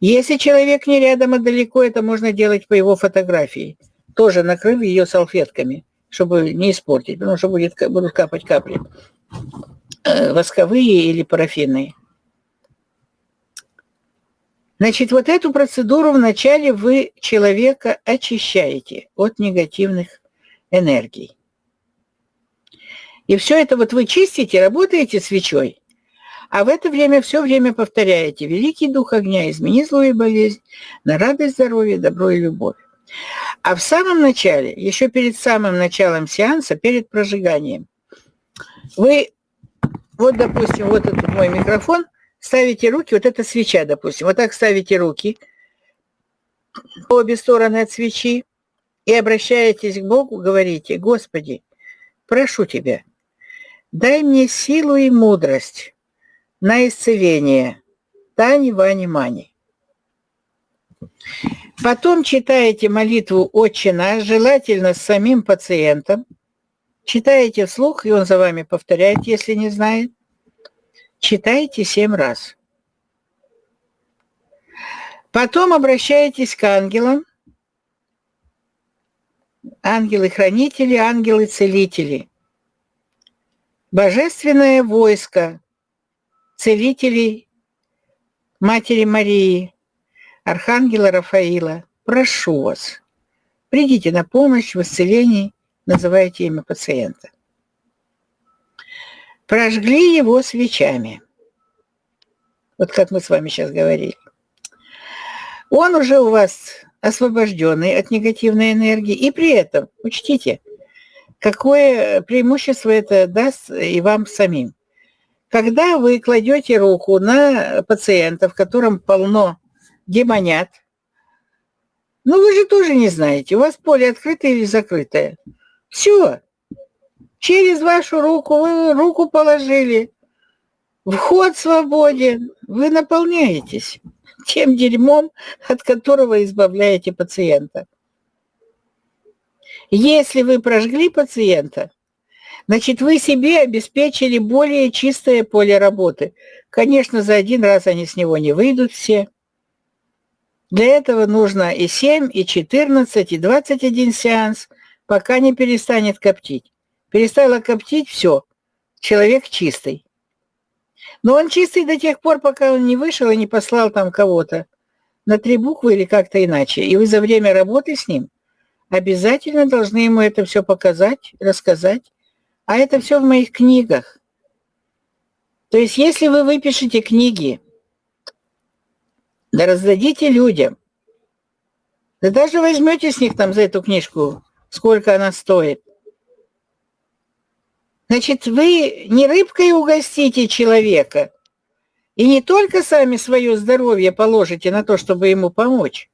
Если человек не рядом, а далеко, это можно делать по его фотографии, тоже накрыв ее салфетками, чтобы не испортить, потому что будет, будут капать капли э, восковые или парафинные. Значит, вот эту процедуру вначале вы человека очищаете от негативных энергий. И все это вот вы чистите, работаете свечой, а в это время все время повторяете «Великий Дух огня, измени злую болезнь на радость, здоровье, добро и любовь». А в самом начале, еще перед самым началом сеанса, перед прожиганием, вы, вот, допустим, вот этот мой микрофон, ставите руки, вот эта свеча, допустим, вот так ставите руки по обе стороны от свечи и обращаетесь к Богу, говорите, «Господи, прошу Тебя, Дай мне силу и мудрость на исцеление. Тани, Вани, Мани. Потом читаете молитву «Отче наш», желательно с самим пациентом. Читаете вслух, и он за вами повторяет, если не знает. Читайте семь раз. Потом обращаетесь к ангелам. Ангелы-хранители, ангелы-целители – Божественное войско целителей Матери Марии, Архангела Рафаила, прошу вас, придите на помощь в исцелении, называйте имя пациента. Прожгли его свечами. Вот как мы с вами сейчас говорили. Он уже у вас освобожденный от негативной энергии. И при этом, учтите, какое преимущество это даст и вам самим. Когда вы кладете руку на пациента, в котором полно демонят, ну вы же тоже не знаете, у вас поле открытое или закрытое. Все. Через вашу руку вы руку положили. Вход свободен. Вы наполняетесь тем дерьмом, от которого избавляете пациента. Если вы прожгли пациента, значит, вы себе обеспечили более чистое поле работы. Конечно, за один раз они с него не выйдут все. Для этого нужно и 7, и 14, и 21 сеанс, пока не перестанет коптить. Перестала коптить, все, человек чистый. Но он чистый до тех пор, пока он не вышел и не послал там кого-то на три буквы или как-то иначе. И вы за время работы с ним обязательно должны ему это все показать, рассказать. А это все в моих книгах. То есть если вы выпишете книги, да раздадите людям, да даже возьмете с них там за эту книжку, сколько она стоит, Значит, вы не рыбкой угостите человека, и не только сами свое здоровье положите на то, чтобы ему помочь,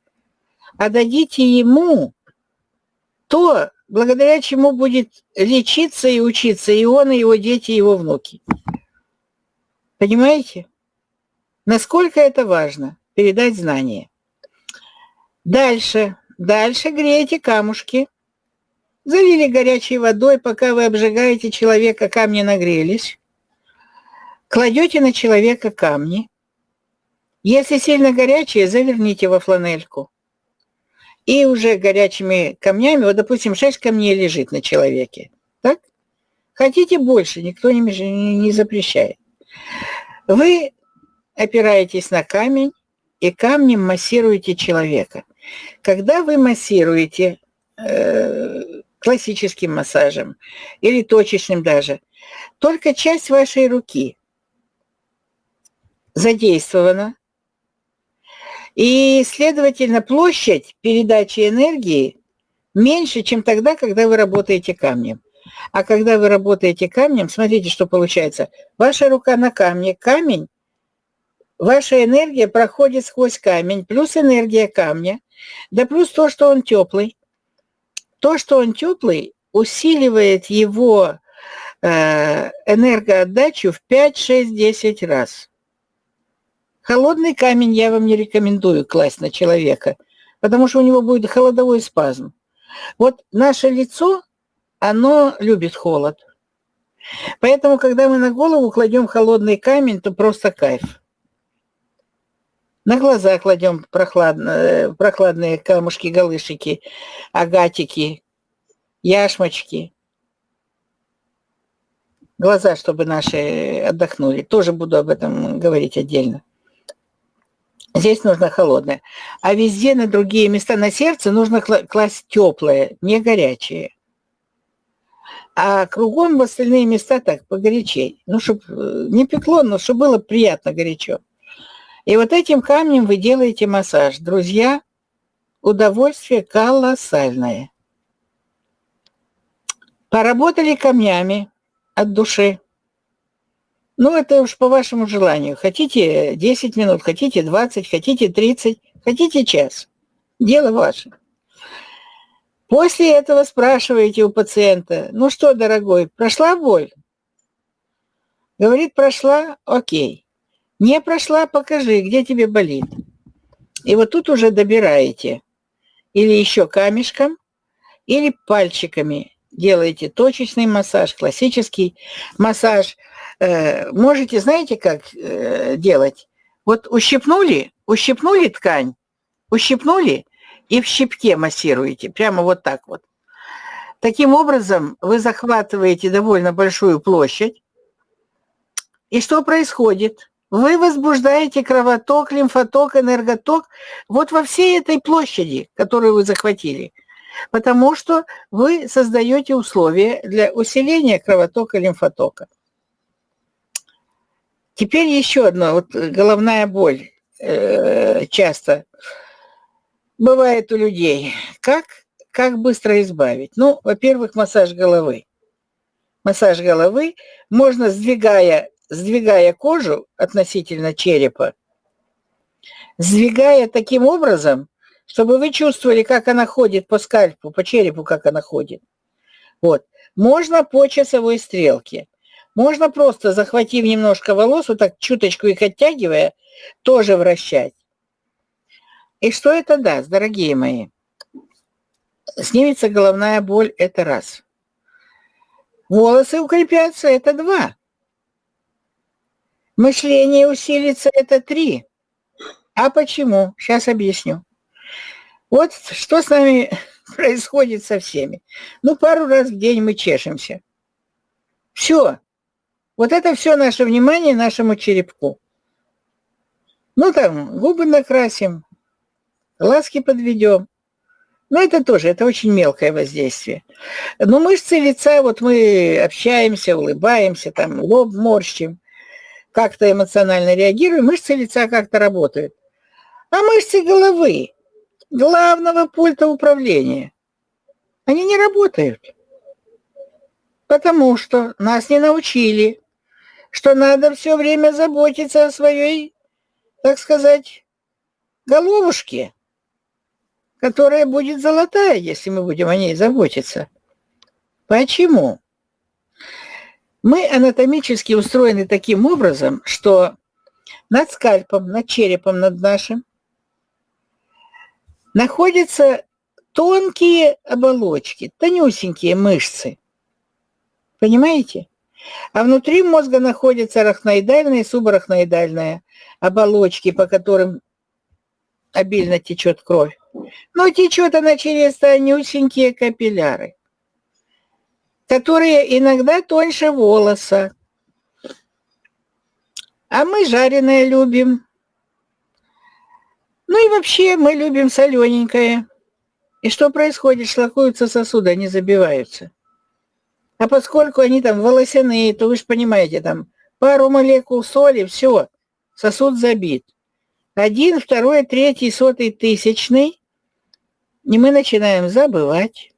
а дадите ему то, благодаря чему будет лечиться и учиться и он, и его дети, и его внуки. Понимаете? Насколько это важно передать знания. Дальше. Дальше грейте камушки. Залили горячей водой, пока вы обжигаете человека, камни нагрелись. Кладете на человека камни. Если сильно горячие, заверните во фланельку. И уже горячими камнями, вот, допустим, 6 камней лежит на человеке. Так? Хотите больше, никто не, не запрещает. Вы опираетесь на камень и камнем массируете человека. Когда вы массируете э, классическим массажем или точечным даже, только часть вашей руки задействована, и, следовательно, площадь передачи энергии меньше, чем тогда, когда вы работаете камнем. А когда вы работаете камнем, смотрите, что получается. Ваша рука на камне, камень, ваша энергия проходит сквозь камень, плюс энергия камня, да плюс то, что он теплый. То, что он теплый, усиливает его э, энергоотдачу в 5, 6, 10 раз. Холодный камень я вам не рекомендую класть на человека, потому что у него будет холодовой спазм. Вот наше лицо, оно любит холод. Поэтому, когда мы на голову кладем холодный камень, то просто кайф. На глаза кладем прохладно, прохладные камушки, галышики, агатики, яшмочки. Глаза, чтобы наши отдохнули. Тоже буду об этом говорить отдельно. Здесь нужно холодное. А везде на другие места, на сердце нужно класть теплое, не горячее. А кругом в остальные места так, погорячей. Ну, чтобы э, не пекло, но чтобы было приятно горячо. И вот этим камнем вы делаете массаж. Друзья, удовольствие колоссальное. Поработали камнями от души. Ну, это уж по вашему желанию. Хотите 10 минут, хотите 20, хотите 30, хотите час. Дело ваше. После этого спрашиваете у пациента, ну что, дорогой, прошла боль? Говорит, прошла, окей. Не прошла, покажи, где тебе болит. И вот тут уже добираете. Или еще камешком, или пальчиками делаете точечный массаж, классический массаж. Э, можете, знаете, как э, делать? Вот ущипнули, ущипнули ткань, ущипнули и в щипке массируете, прямо вот так вот. Таким образом, вы захватываете довольно большую площадь. И что происходит? Вы возбуждаете кровоток, лимфоток, энерготок вот во всей этой площади, которую вы захватили. Потому что вы создаете условия для усиления кровотока, лимфотока. Теперь еще одно, вот головная боль э, часто бывает у людей. Как, как быстро избавить? Ну, во-первых, массаж головы. Массаж головы можно, сдвигая сдвигая кожу относительно черепа, сдвигая таким образом, чтобы вы чувствовали, как она ходит по скальпу, по черепу, как она ходит. Вот. Можно по часовой стрелке. Можно просто, захватив немножко волос, вот так чуточку их оттягивая, тоже вращать. И что это даст, дорогие мои? Снимется головная боль – это раз. Волосы укрепятся – это два. Мышление усилится – это три. А почему? Сейчас объясню. Вот что с нами [LAUGHS] происходит со всеми. Ну, пару раз в день мы чешемся. Все. Вот это все наше внимание нашему черепку. Ну, там, губы накрасим, глазки подведем. Ну, это тоже, это очень мелкое воздействие. Но мышцы лица, вот мы общаемся, улыбаемся, там лоб морщим, как-то эмоционально реагируем, мышцы лица как-то работают. А мышцы головы, главного пульта управления, они не работают. Потому что нас не научили, что надо все время заботиться о своей, так сказать, головушке которая будет золотая, если мы будем о ней заботиться. Почему? Мы анатомически устроены таким образом, что над скальпом, над черепом над нашим находятся тонкие оболочки, тонюсенькие мышцы. Понимаете? А внутри мозга находятся арахноидальные и субарахноидальные оболочки, по которым обильно течет кровь. Но течет она через тонюсенькие капилляры, которые иногда тоньше волоса. А мы жареное любим. Ну и вообще мы любим солененькое. И что происходит? Шлакуются сосуды, они забиваются. А поскольку они там волосяные, то вы же понимаете, там пару молекул соли, все, сосуд забит. Один, второй, третий, сотый, тысячный и мы начинаем забывать.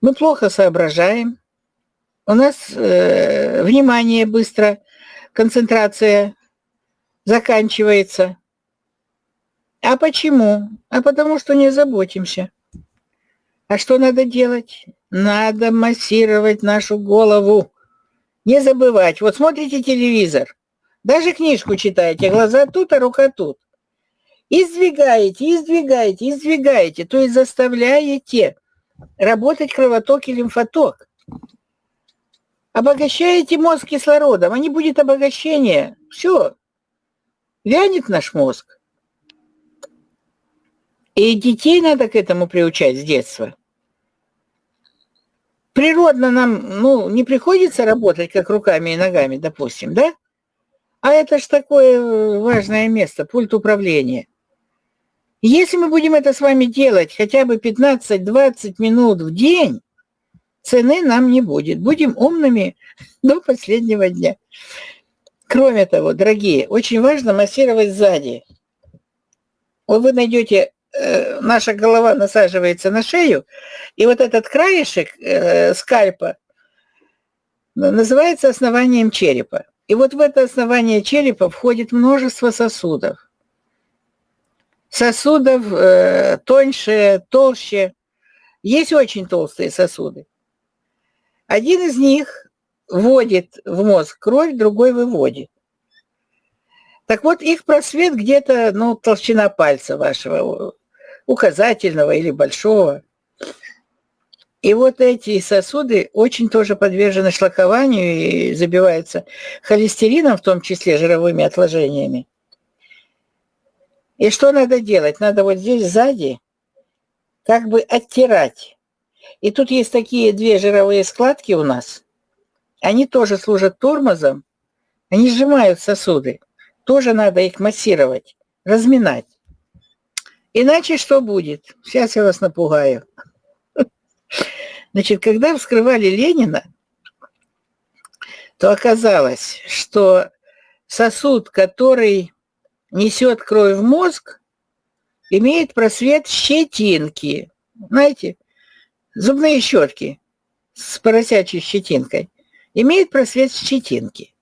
Мы плохо соображаем. У нас э, внимание быстро, концентрация заканчивается. А почему? А потому что не заботимся. А что надо делать? Надо массировать нашу голову. Не забывать. Вот смотрите телевизор. Даже книжку читаете. Глаза тут, а рука тут. И сдвигаете, и сдвигаете, и сдвигаете, то есть заставляете работать кровоток и лимфоток. Обогащаете мозг кислородом, а не будет обогащения. Все, вянет наш мозг. И детей надо к этому приучать с детства. Природно нам, ну, не приходится работать как руками и ногами, допустим, да? А это ж такое важное место, пульт управления. Если мы будем это с вами делать хотя бы 15-20 минут в день, цены нам не будет. Будем умными [LAUGHS] до последнего дня. Кроме того, дорогие, очень важно массировать сзади. Вот вы найдете, э, наша голова насаживается на шею, и вот этот краешек э, скальпа называется основанием черепа. И вот в это основание черепа входит множество сосудов сосудов э, тоньше, толще. Есть очень толстые сосуды. Один из них вводит в мозг кровь, другой выводит. Так вот, их просвет где-то, ну, толщина пальца вашего, указательного или большого. И вот эти сосуды очень тоже подвержены шлакованию и забиваются холестерином, в том числе жировыми отложениями. И что надо делать? Надо вот здесь сзади как бы оттирать. И тут есть такие две жировые складки у нас. Они тоже служат тормозом. Они сжимают сосуды. Тоже надо их массировать, разминать. Иначе что будет? Сейчас я вас напугаю. Значит, когда вскрывали Ленина, то оказалось, что сосуд, который несет кровь в мозг, имеет просвет щетинки. Знаете, зубные щетки с поросячей щетинкой имеет просвет щетинки.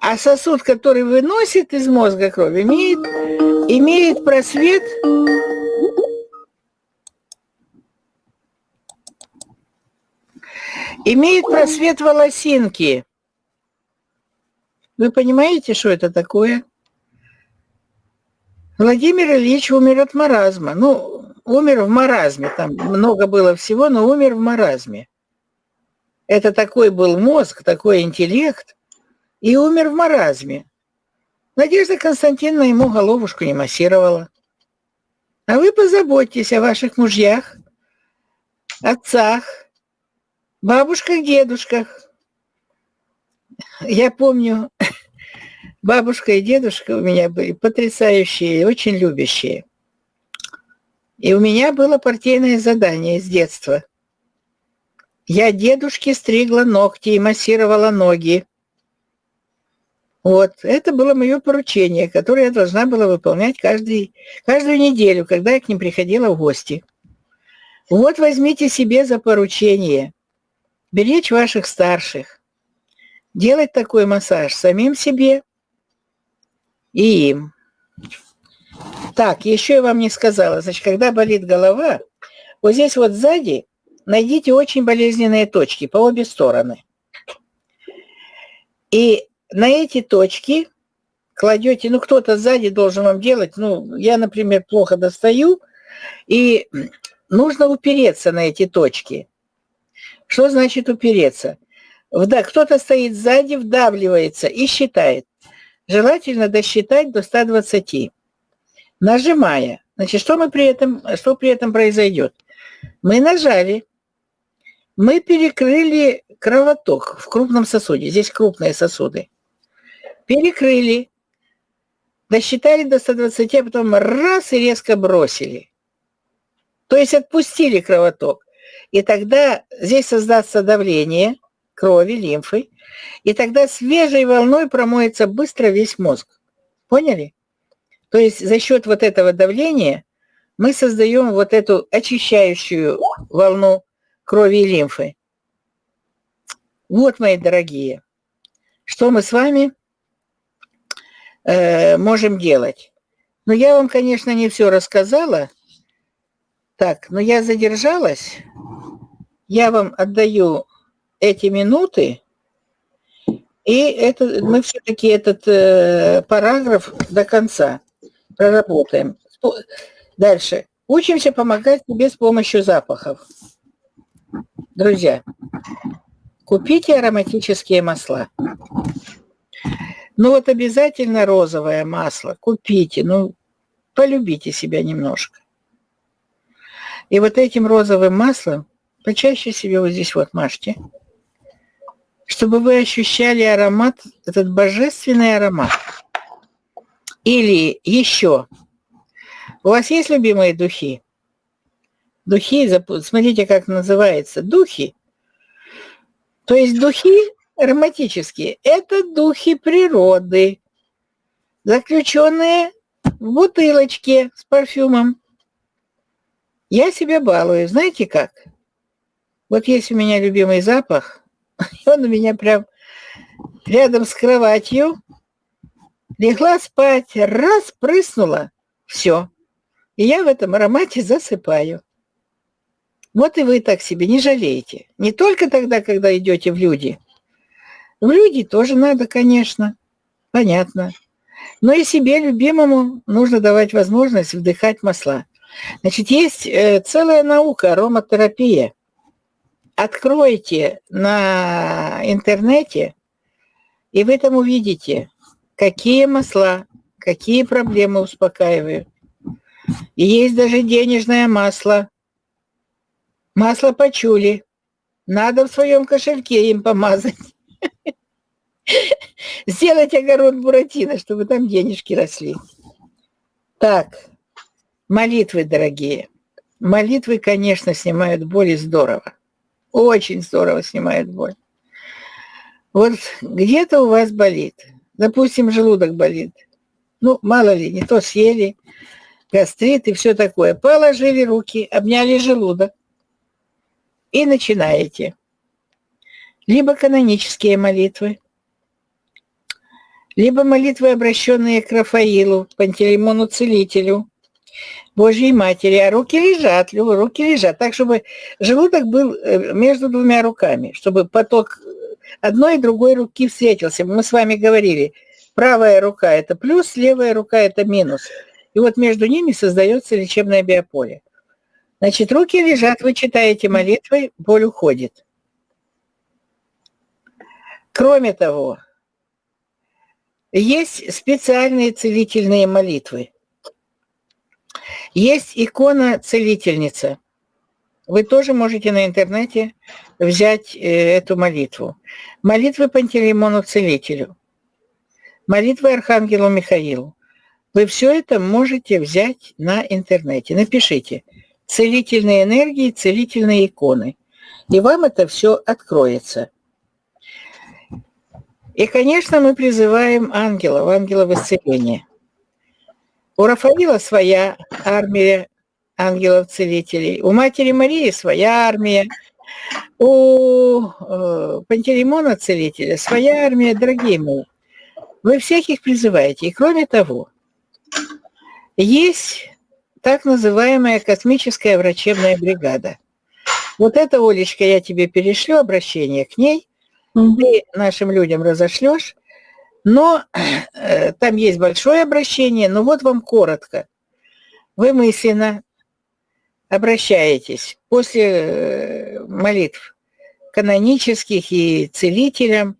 А сосуд, который выносит из мозга кровь, имеет, имеет просвет имеет просвет волосинки. Вы понимаете, что это такое? Владимир Ильич умер от маразма. Ну, умер в маразме, там много было всего, но умер в маразме. Это такой был мозг, такой интеллект, и умер в маразме. Надежда Константиновна ему головушку не массировала. А вы позаботьтесь о ваших мужьях, отцах, бабушках, дедушках. Я помню, [LAUGHS] бабушка и дедушка у меня были потрясающие, очень любящие. И у меня было партийное задание с детства. Я дедушке стригла ногти и массировала ноги. Вот, это было мое поручение, которое я должна была выполнять каждый, каждую неделю, когда я к ним приходила в гости. Вот возьмите себе за поручение беречь ваших старших, делать такой массаж самим себе и им. Так, еще я вам не сказала, значит, когда болит голова, вот здесь вот сзади найдите очень болезненные точки по обе стороны. И на эти точки кладете, ну кто-то сзади должен вам делать, ну я, например, плохо достаю, и нужно упереться на эти точки. Что значит упереться? Да, кто-то стоит сзади, вдавливается и считает. Желательно досчитать до 120. Нажимая. Значит, что мы при этом, что при этом произойдет? Мы нажали, мы перекрыли кровоток в крупном сосуде. Здесь крупные сосуды перекрыли, досчитали до 120, а потом раз и резко бросили. То есть отпустили кровоток. И тогда здесь создастся давление крови, лимфы, и тогда свежей волной промоется быстро весь мозг. Поняли? То есть за счет вот этого давления мы создаем вот эту очищающую волну крови и лимфы. Вот, мои дорогие, что мы с вами э, можем делать. Но я вам, конечно, не все рассказала. Так, но я задержалась. Я вам отдаю эти минуты. И это, мы все-таки этот э, параграф до конца проработаем. Дальше. Учимся помогать себе с помощью запахов. Друзья, купите ароматические масла. Ну вот обязательно розовое масло купите, ну полюбите себя немножко. И вот этим розовым маслом почаще себе вот здесь вот мажьте, чтобы вы ощущали аромат, этот божественный аромат. Или еще, у вас есть любимые духи? Духи, смотрите, как называется, духи. То есть духи ароматические. Это духи природы, заключенные в бутылочке с парфюмом. Я себя балую. Знаете как? Вот есть у меня любимый запах, [LAUGHS] он у меня прям рядом с кроватью. Легла спать, раз, прыснула, все. И я в этом аромате засыпаю. Вот и вы так себе не жалеете. Не только тогда, когда идете в люди – в люди тоже надо, конечно, понятно. Но и себе любимому нужно давать возможность вдыхать масла. Значит, есть э, целая наука, ароматерапия. Откройте на интернете, и вы там увидите, какие масла, какие проблемы успокаивают. И есть даже денежное масло. Масло почули. Надо в своем кошельке им помазать. Сделать огород Буратино, чтобы там денежки росли. Так, молитвы, дорогие. Молитвы, конечно, снимают боль и здорово. Очень здорово снимают боль. Вот где-то у вас болит. Допустим, желудок болит. Ну, мало ли, не то съели, гастрит и все такое. Положили руки, обняли желудок и начинаете. Либо канонические молитвы, либо молитвы, обращенные к Рафаилу, Пантелеймону Целителю, Божьей Матери, а руки лежат, руки лежат, так, чтобы желудок был э, между двумя руками, чтобы поток одной и другой руки встретился. Мы с вами говорили, правая рука – это плюс, левая рука – это минус. И вот между ними создается лечебное биополе. Значит, руки лежат, вы читаете молитвы, боль уходит. Кроме того, Есть специальные целительные молитвы. Есть икона целительница. Вы тоже можете на интернете взять э, эту молитву. Молитвы Пантелеймону Целителю. Молитвы Архангелу Михаилу. Вы все это можете взять на интернете. Напишите «Целительные энергии, целительные иконы». И вам это все откроется. И, конечно, мы призываем ангелов, ангелов исцеления. У Рафаила своя армия ангелов-целителей, у Матери Марии своя армия, у э, Пантелеймона Целителя своя армия, дорогие мои. Вы всех их призываете. И кроме того, есть так называемая космическая врачебная бригада. Вот это, Олечка, я тебе перешлю обращение к ней, ты нашим людям разошлешь, но э, там есть большое обращение, но вот вам коротко. Вы мысленно обращаетесь после э, молитв канонических и целителям,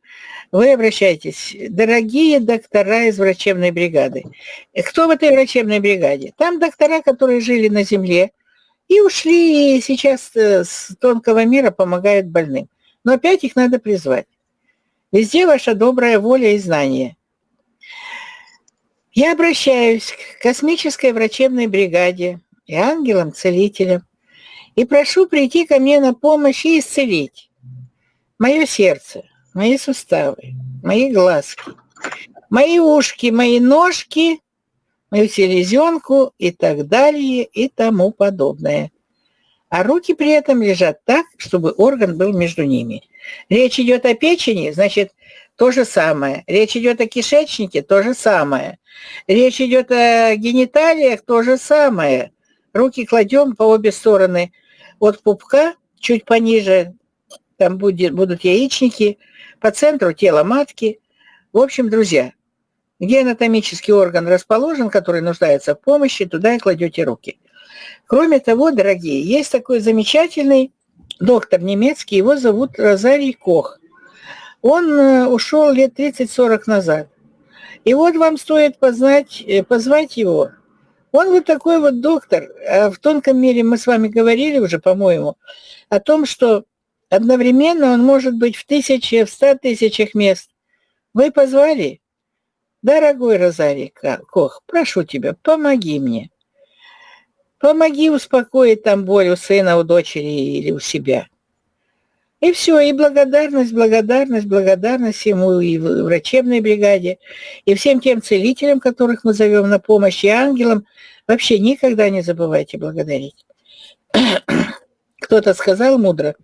вы обращаетесь, дорогие доктора из врачебной бригады. Кто в этой врачебной бригаде? Там доктора, которые жили на земле и ушли, и сейчас э, с тонкого мира помогают больным. Но опять их надо призвать. Везде ваша добрая воля и знание. Я обращаюсь к космической врачебной бригаде и ангелам-целителям и прошу прийти ко мне на помощь и исцелить мое сердце, мои суставы, мои глазки, мои ушки, мои ножки, мою селезенку и так далее и тому подобное. А руки при этом лежат так, чтобы орган был между ними. Речь идет о печени, значит, то же самое. Речь идет о кишечнике, то же самое. Речь идет о гениталиях, то же самое. Руки кладем по обе стороны от пупка, чуть пониже, там будет, будут яичники, по центру тела матки. В общем, друзья, где анатомический орган расположен, который нуждается в помощи, туда и кладете руки. Кроме того, дорогие, есть такой замечательный доктор немецкий, его зовут Розарий Кох. Он э, ушел лет 30-40 назад. И вот вам стоит познать, э, позвать его. Он вот такой вот доктор. А в тонком мире мы с вами говорили уже, по-моему, о том, что одновременно он может быть в тысяче, в ста тысячах мест. Вы позвали? Дорогой Розарий Кох, прошу тебя, помоги мне. Помоги успокоить там боль у сына, у дочери или у себя. И все, и благодарность, благодарность, благодарность ему и врачебной бригаде, и всем тем целителям, которых мы зовем на помощь, и ангелам. Вообще никогда не забывайте благодарить. [CLEARS THROAT] Кто-то сказал мудро,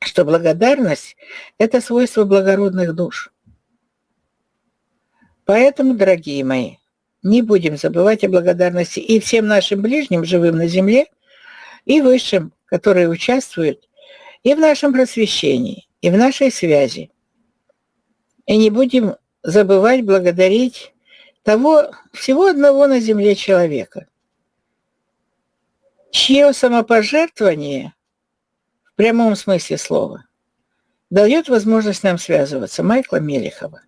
что благодарность – это свойство благородных душ. Поэтому, дорогие мои, не будем забывать о благодарности и всем нашим ближним, живым на земле, и высшим, которые участвуют и в нашем просвещении, и в нашей связи. И не будем забывать благодарить того всего одного на земле человека, чье самопожертвование в прямом смысле слова дает возможность нам связываться, Майкла Мелехова.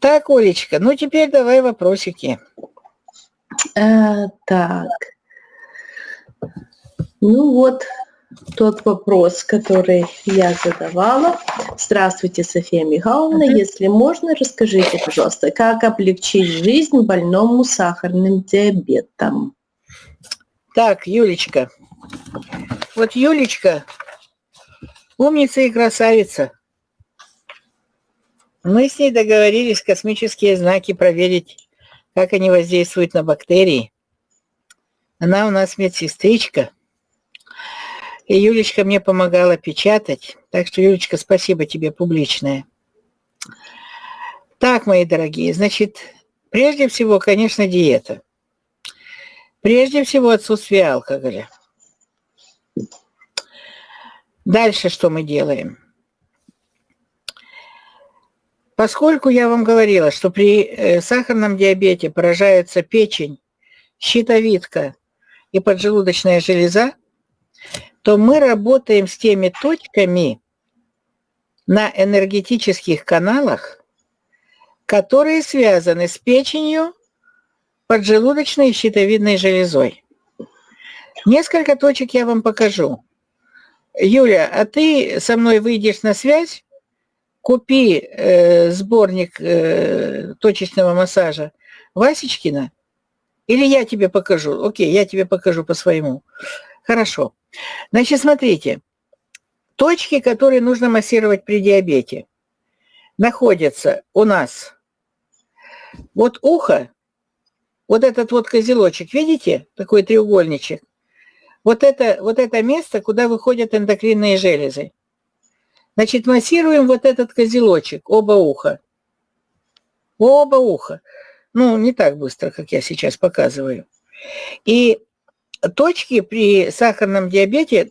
Так, Олечка, ну теперь давай вопросики. А, так. Ну вот тот вопрос, который я задавала. Здравствуйте, София Михайловна. Uh-huh. Если можно, расскажите, пожалуйста, как облегчить жизнь больному сахарным диабетом? Так, Юлечка. Вот Юлечка умница и красавица. Мы с ней договорились космические знаки проверить, как они воздействуют на бактерии. Она у нас медсестричка. И Юлечка мне помогала печатать. Так что, Юлечка, спасибо тебе публичное. Так, мои дорогие, значит, прежде всего, конечно, диета. Прежде всего, отсутствие алкоголя. Дальше что мы делаем? Поскольку я вам говорила, что при э, сахарном диабете поражается печень, щитовидка и поджелудочная железа, то мы работаем с теми точками на энергетических каналах, которые связаны с печенью, поджелудочной и щитовидной железой. Несколько точек я вам покажу. Юля, а ты со мной выйдешь на связь, купи э, сборник э, точечного массажа Васечкина, или я тебе покажу. Окей, я тебе покажу по своему. Хорошо. Значит, смотрите. Точки, которые нужно массировать при диабете, находятся у нас. Вот ухо, вот этот вот козелочек, видите, такой треугольничек? Вот это, вот это место, куда выходят эндокринные железы. Значит, массируем вот этот козелочек, оба уха. Оба уха. Ну, не так быстро, как я сейчас показываю. И точки при сахарном диабете,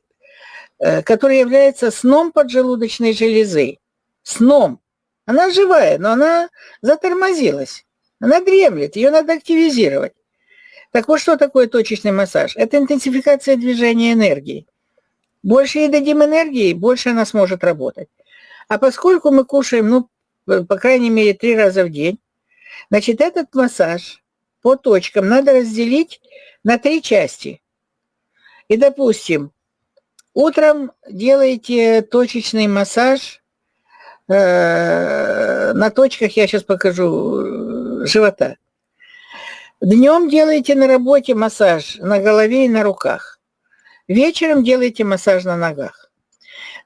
э, которые являются сном поджелудочной железы. Сном. Она живая, но она затормозилась. Она дремлет, ее надо активизировать. Так вот, что такое точечный массаж? Это интенсификация движения энергии. Больше ей дадим энергии, больше она сможет работать. А поскольку мы кушаем, ну, по крайней мере, три раза в день, значит, этот массаж по точкам надо разделить на три части. И, допустим, утром делаете точечный массаж э, на точках, я сейчас покажу, живота. Днем делаете на работе массаж на голове и на руках. Вечером делаете массаж на ногах.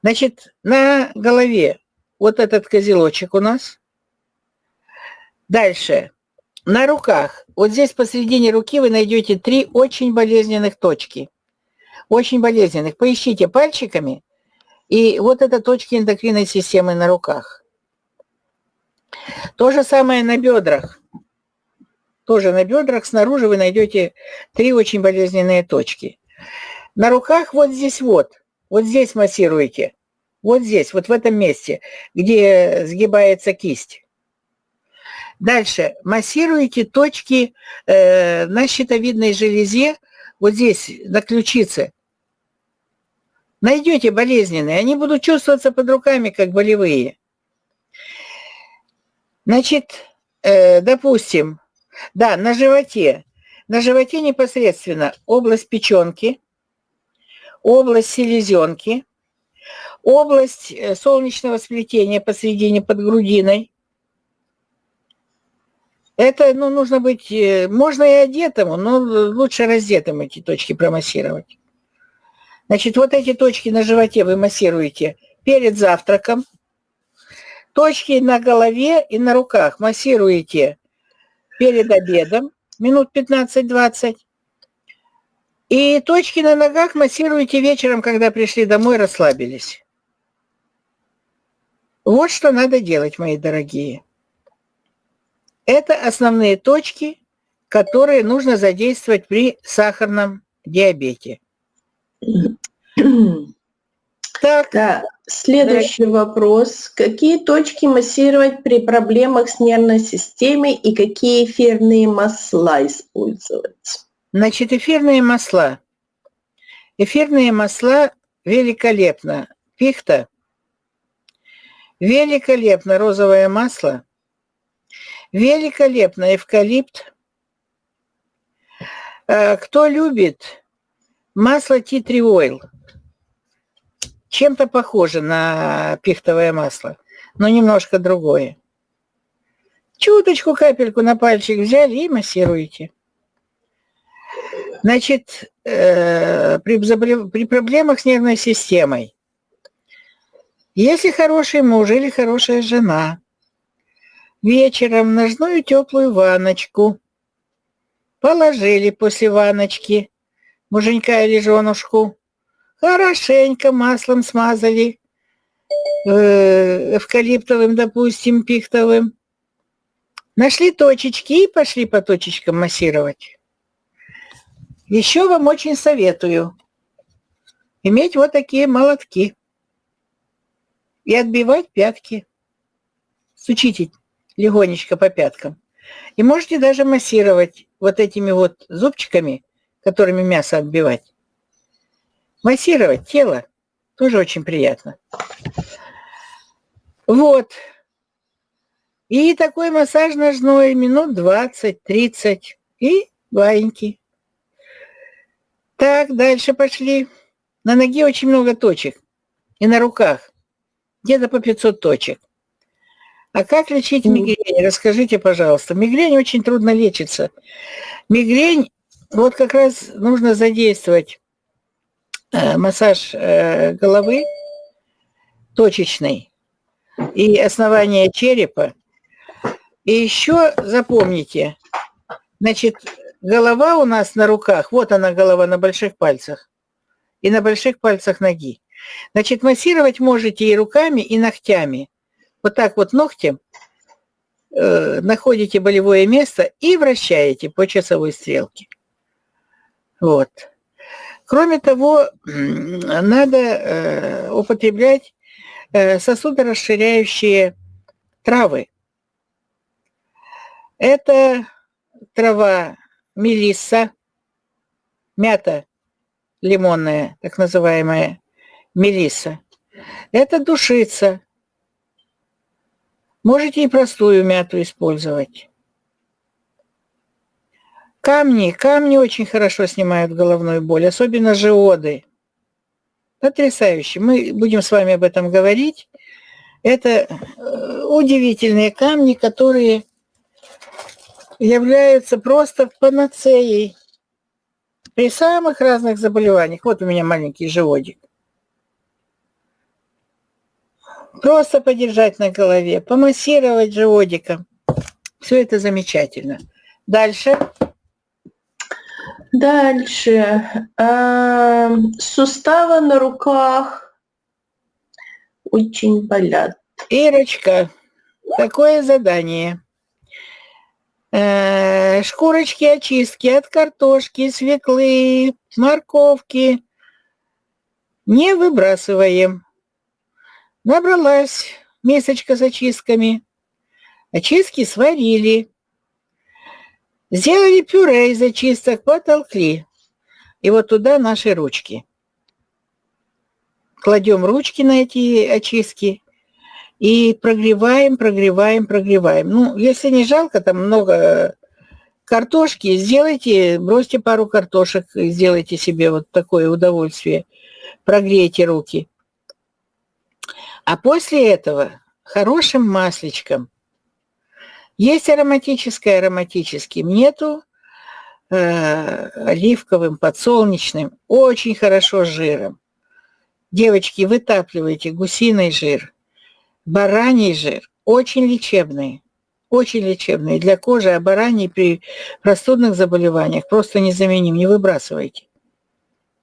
Значит, на голове вот этот козелочек у нас. Дальше. На руках. Вот здесь посередине руки вы найдете три очень болезненных точки. Очень болезненных. Поищите пальчиками. И вот это точки эндокринной системы на руках. То же самое на бедрах. Тоже на бедрах снаружи вы найдете три очень болезненные точки. На руках вот здесь вот, вот здесь массируете, вот здесь, вот в этом месте, где сгибается кисть. Дальше массируете точки э, на щитовидной железе, вот здесь, на ключице. Найдете болезненные, они будут чувствоваться под руками, как болевые. Значит, э, допустим, да, на животе. На животе непосредственно область печенки, область селезенки, область э, солнечного сплетения посередине под грудиной. Это ну, нужно быть, э, можно и одетому, но лучше раздетым эти точки промассировать. Значит, вот эти точки на животе вы массируете перед завтраком. Точки на голове и на руках массируете перед обедом, минут 15-20. И точки на ногах массируете вечером, когда пришли домой, расслабились. Вот что надо делать, мои дорогие. Это основные точки, которые нужно задействовать при сахарном диабете. Так. Да. Следующий да. вопрос. Какие точки массировать при проблемах с нервной системой и какие эфирные масла использовать? Значит, эфирные масла. Эфирные масла великолепно. Пихта. Великолепно розовое масло. Великолепно эвкалипт. Э, кто любит масло Tree Oil – чем-то похоже на пихтовое масло, но немножко другое. Чуточку, капельку на пальчик взяли и массируете. Значит, э, при, при проблемах с нервной системой, если хороший муж или хорошая жена, вечером ножную теплую ванночку положили после ванночки муженька или женушку, Хорошенько маслом смазали, э, эвкалиптовым, допустим, пихтовым. Нашли точечки и пошли по точечкам массировать. Еще вам очень советую иметь вот такие молотки и отбивать пятки. Стучите легонечко по пяткам. И можете даже массировать вот этими вот зубчиками, которыми мясо отбивать. Массировать тело тоже очень приятно. Вот. И такой массаж ножной минут 20-30 и баиньки. Так, дальше пошли. На ноге очень много точек. И на руках. Где-то по 500 точек. А как лечить мигрень? Расскажите, пожалуйста. Мигрень очень трудно лечится. Мигрень, вот как раз нужно задействовать э, массаж э, головы точечный и основание черепа. И еще запомните, значит, голова у нас на руках, вот она голова на больших пальцах и на больших пальцах ноги. Значит, массировать можете и руками, и ногтями. Вот так вот ногтем э, находите болевое место и вращаете по часовой стрелке. Вот. Кроме того, надо э, употреблять э, сосудорасширяющие травы. Это трава мелисса, мята лимонная, так называемая мелисса. Это душица. Можете и простую мяту использовать. Камни. Камни очень хорошо снимают головную боль, особенно жиоды. Потрясающе. Мы будем с вами об этом говорить. Это э, удивительные камни, которые являются просто панацеей при самых разных заболеваниях. Вот у меня маленький животик. Просто подержать на голове, помассировать животиком. Все это замечательно. Дальше. Дальше. Э, суставы на руках очень болят. Ирочка, такое задание. Э, шкурочки очистки от картошки, свеклы, морковки не выбрасываем. Набралась мисочка с очистками. Очистки сварили. Сделали пюре из очисток, потолкли. И вот туда наши ручки. Кладем ручки на эти очистки и прогреваем, прогреваем, прогреваем. Ну, если не жалко, там много картошки, сделайте, бросьте пару картошек, сделайте себе вот такое удовольствие, прогрейте руки. А после этого хорошим масличком, есть ароматическое, ароматическим, нету э, оливковым, подсолнечным, очень хорошо с жиром. Девочки, вытапливайте гусиный жир, Бараний жир очень лечебный, очень лечебный для кожи, а бараний при простудных заболеваниях просто незаменим, не выбрасывайте.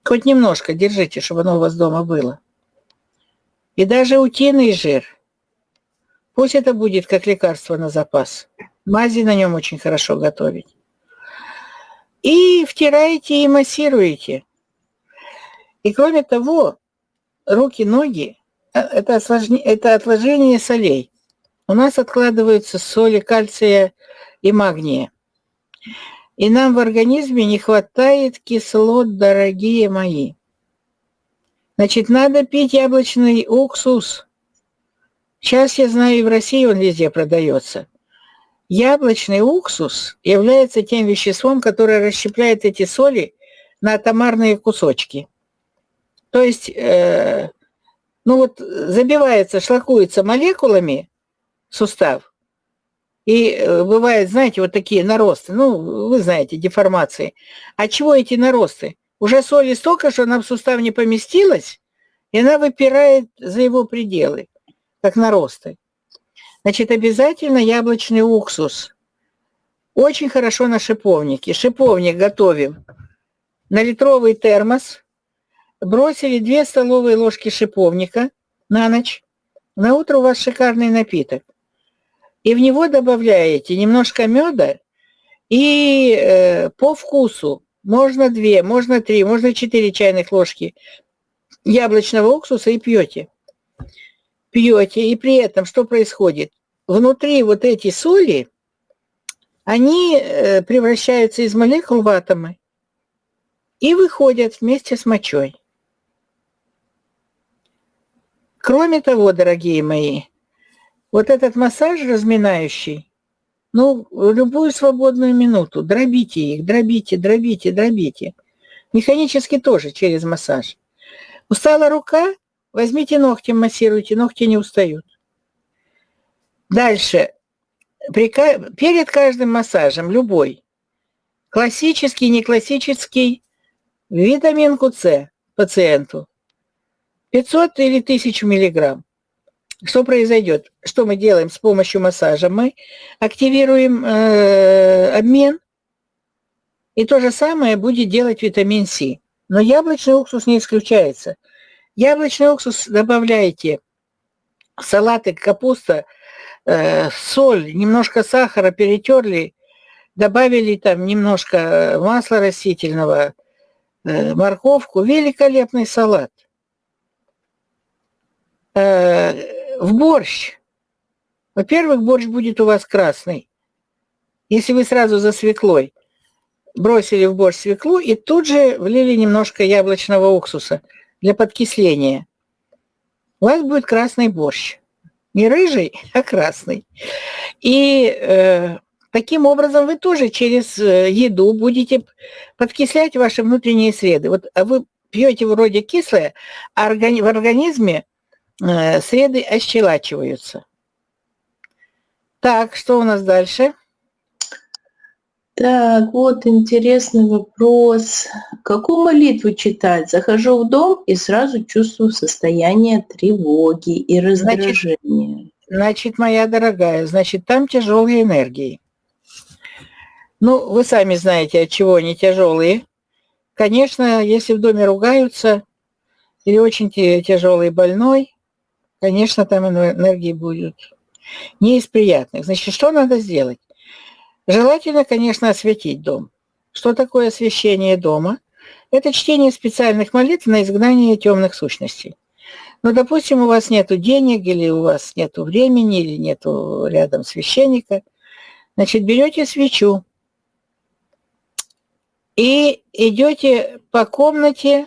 Хоть немножко держите, чтобы оно у вас дома было. И даже утиный жир, пусть это будет как лекарство на запас. Мази на нем очень хорошо готовить. И втираете и массируете. И кроме того, руки, ноги это, осложнение, это отложение солей. У нас откладываются соли кальция и магния. И нам в организме не хватает кислот, дорогие мои. Значит, надо пить яблочный уксус. Сейчас я знаю, и в России он везде продается. Яблочный уксус является тем веществом, которое расщепляет эти соли на атомарные кусочки. То есть э, ну вот забивается, шлакуется молекулами сустав, и э, бывает, знаете, вот такие наросты, ну, вы знаете, деформации. А чего эти наросты? Уже соли столько, что она в сустав не поместилась, и она выпирает за его пределы, как наросты. Значит, обязательно яблочный уксус. Очень хорошо на шиповнике. Шиповник готовим на литровый термос, бросили 2 столовые ложки шиповника на ночь. На утро у вас шикарный напиток. И в него добавляете немножко меда и э, по вкусу можно 2, можно 3, можно 4 чайных ложки яблочного уксуса и пьете. Пьете, и при этом что происходит? Внутри вот эти соли, они э, превращаются из молекул в атомы и выходят вместе с мочой. Кроме того, дорогие мои, Вот этот массаж разминающий, ну, любую свободную минуту, дробите их, дробите, дробите, дробите. Механически тоже через массаж. Устала рука, возьмите ногтем, массируйте, ногти не устают. Дальше. Перед каждым массажем, любой, классический, не классический, витаминку С пациенту. 500 или 1000 миллиграмм. Что произойдет? Что мы делаем с помощью массажа? Мы активируем э, обмен, и то же самое будет делать витамин С. Но яблочный уксус не исключается. Яблочный уксус добавляете в салаты, капуста, э, соль, немножко сахара перетерли, добавили там немножко масла растительного, э, морковку. Великолепный салат. Э, в борщ. Во-первых, борщ будет у вас красный. Если вы сразу за свеклой бросили в борщ свеклу и тут же влили немножко яблочного уксуса для подкисления, у вас будет красный борщ. Не рыжий, [LAUGHS] а красный. И э, таким образом вы тоже через э, еду будете подкислять ваши внутренние среды. Вот а вы пьете вроде кислое, а в организме среды ощелачиваются. Так, что у нас дальше? Так, вот интересный вопрос. Какую молитву читать? Захожу в дом и сразу чувствую состояние тревоги и раздражения. Значит, значит моя дорогая, значит, там тяжелые энергии. Ну, вы сами знаете, от чего они тяжелые. Конечно, если в доме ругаются или очень тяжелый больной, конечно, там энергии будет не из приятных. Значит, что надо сделать? Желательно, конечно, осветить дом. Что такое освещение дома? Это чтение специальных молитв на изгнание темных сущностей. Ну, допустим, у вас нет денег, или у вас нет времени, или нет рядом священника. Значит, берете свечу и идете по комнате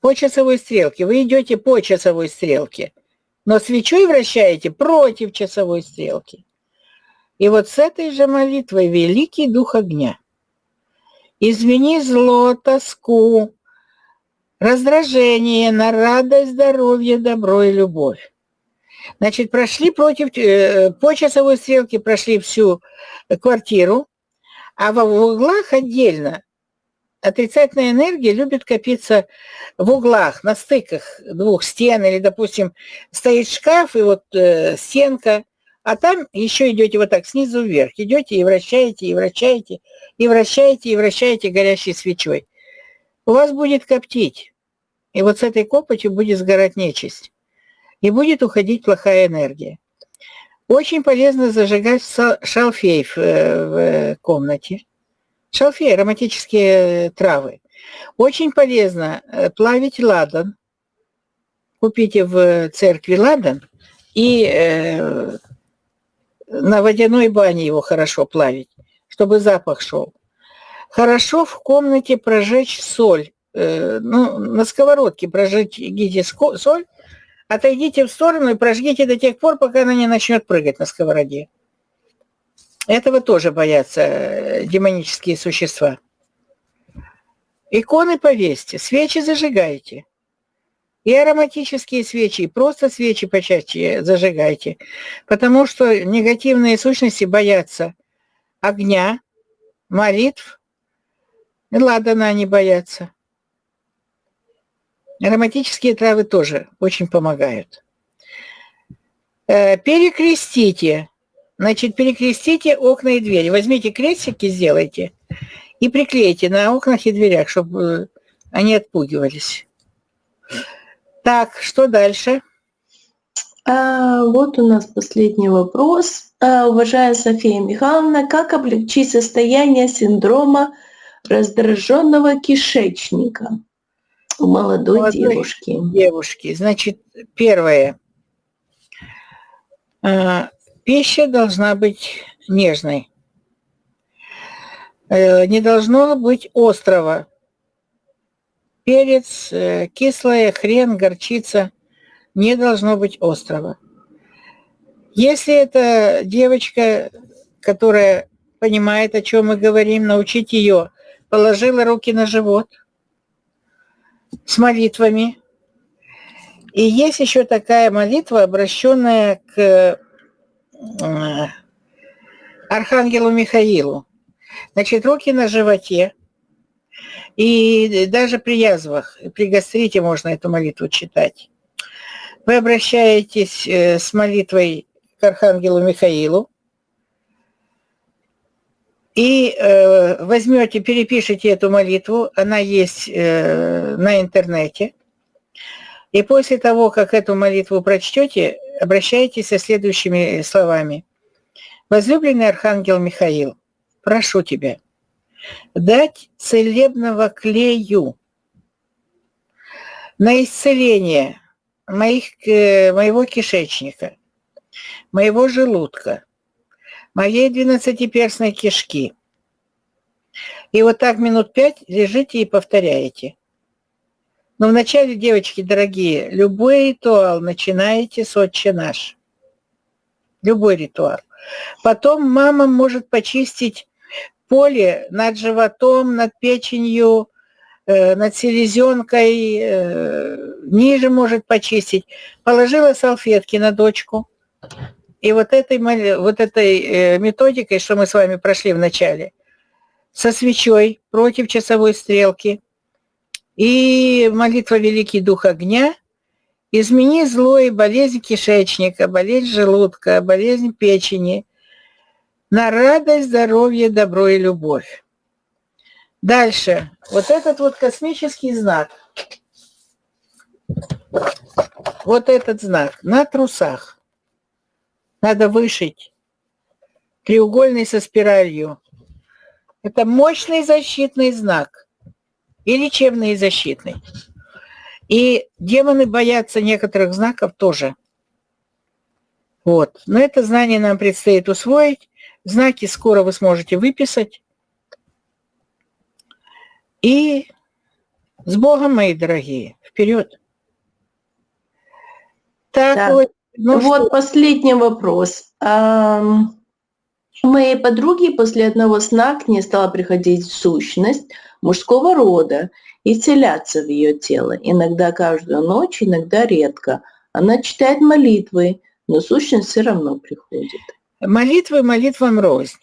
по часовой стрелке. Вы идете по часовой стрелке – но свечой вращаете против часовой стрелки. И вот с этой же молитвой великий дух огня. Измени зло, тоску, раздражение на радость, здоровье, добро и любовь. Значит, прошли против, э, по часовой стрелке прошли всю квартиру, а в углах отдельно отрицательная энергия любит копиться в углах, на стыках двух стен, или, допустим, стоит шкаф, и вот э, стенка, а там еще идете вот так снизу вверх, идете и вращаете, и вращаете, и вращаете, и вращаете горящей свечой. У вас будет коптить, и вот с этой копотью будет сгорать нечисть, и будет уходить плохая энергия. Очень полезно зажигать шалфей в, э, в э, комнате – Шалфей, ароматические травы. Очень полезно э, плавить ладан. Купите в церкви ладан и э, на водяной бане его хорошо плавить, чтобы запах шел. Хорошо в комнате прожечь соль. Э, ну, на сковородке прожгите соль, отойдите в сторону и прожгите до тех пор, пока она не начнет прыгать на сковороде. Этого тоже боятся э, демонические существа. Иконы повесьте, свечи зажигайте. И ароматические свечи, и просто свечи почаще зажигайте. Потому что негативные сущности боятся огня, молитв. И ладана они боятся. Ароматические травы тоже очень помогают. Э, перекрестите Значит, перекрестите окна и двери. Возьмите крестики, сделайте и приклейте на окнах и дверях, чтобы э, они отпугивались. Так, что дальше? А, вот у нас последний вопрос. А, уважаемая София Михайловна, как облегчить состояние синдрома раздраженного кишечника у молодой, молодой девушки? Девушки. Значит, первое. Пища должна быть нежной. Э, не должно быть острого. Перец, э, кислое, хрен, горчица. Не должно быть острого. Если это девочка, которая понимает, о чем мы говорим, научить ее, положила руки на живот с молитвами. И есть еще такая молитва, обращенная к Архангелу Михаилу. Значит, руки на животе. И даже при язвах, при гастрите можно эту молитву читать. Вы обращаетесь э, с молитвой к Архангелу Михаилу и э, возьмете, перепишите эту молитву, она есть э, на интернете. И после того, как эту молитву прочтете, обращайтесь со следующими словами. Возлюбленный Архангел Михаил, прошу тебя дать целебного клею на исцеление моих, э, моего кишечника, моего желудка, моей двенадцатиперстной кишки. И вот так минут пять лежите и повторяете. Но вначале, девочки дорогие, любой ритуал начинаете с «Отче наш». Любой ритуал. Потом мама может почистить поле над животом, над печенью, э, над селезенкой, э, ниже может почистить. Положила салфетки на дочку. И вот этой, вот этой э, методикой, что мы с вами прошли в начале, со свечой против часовой стрелки и молитва Великий Дух Огня, измени зло и болезнь кишечника, болезнь желудка, болезнь печени – на радость, здоровье, добро и любовь. Дальше. Вот этот вот космический знак. Вот этот знак на трусах. Надо вышить треугольный со спиралью. Это мощный защитный знак. И лечебный и защитный. И демоны боятся некоторых знаков тоже. Вот. Но это знание нам предстоит усвоить. Знаки скоро вы сможете выписать. И с Богом, мои дорогие, вперед. Так, да. вот, ну вот что? последний вопрос. У моей подруги после одного сна к ней стала приходить сущность мужского рода и вселяться в ее тело. Иногда каждую ночь, иногда редко. Она читает молитвы, но сущность все равно приходит. Молитвы молитвам рознь.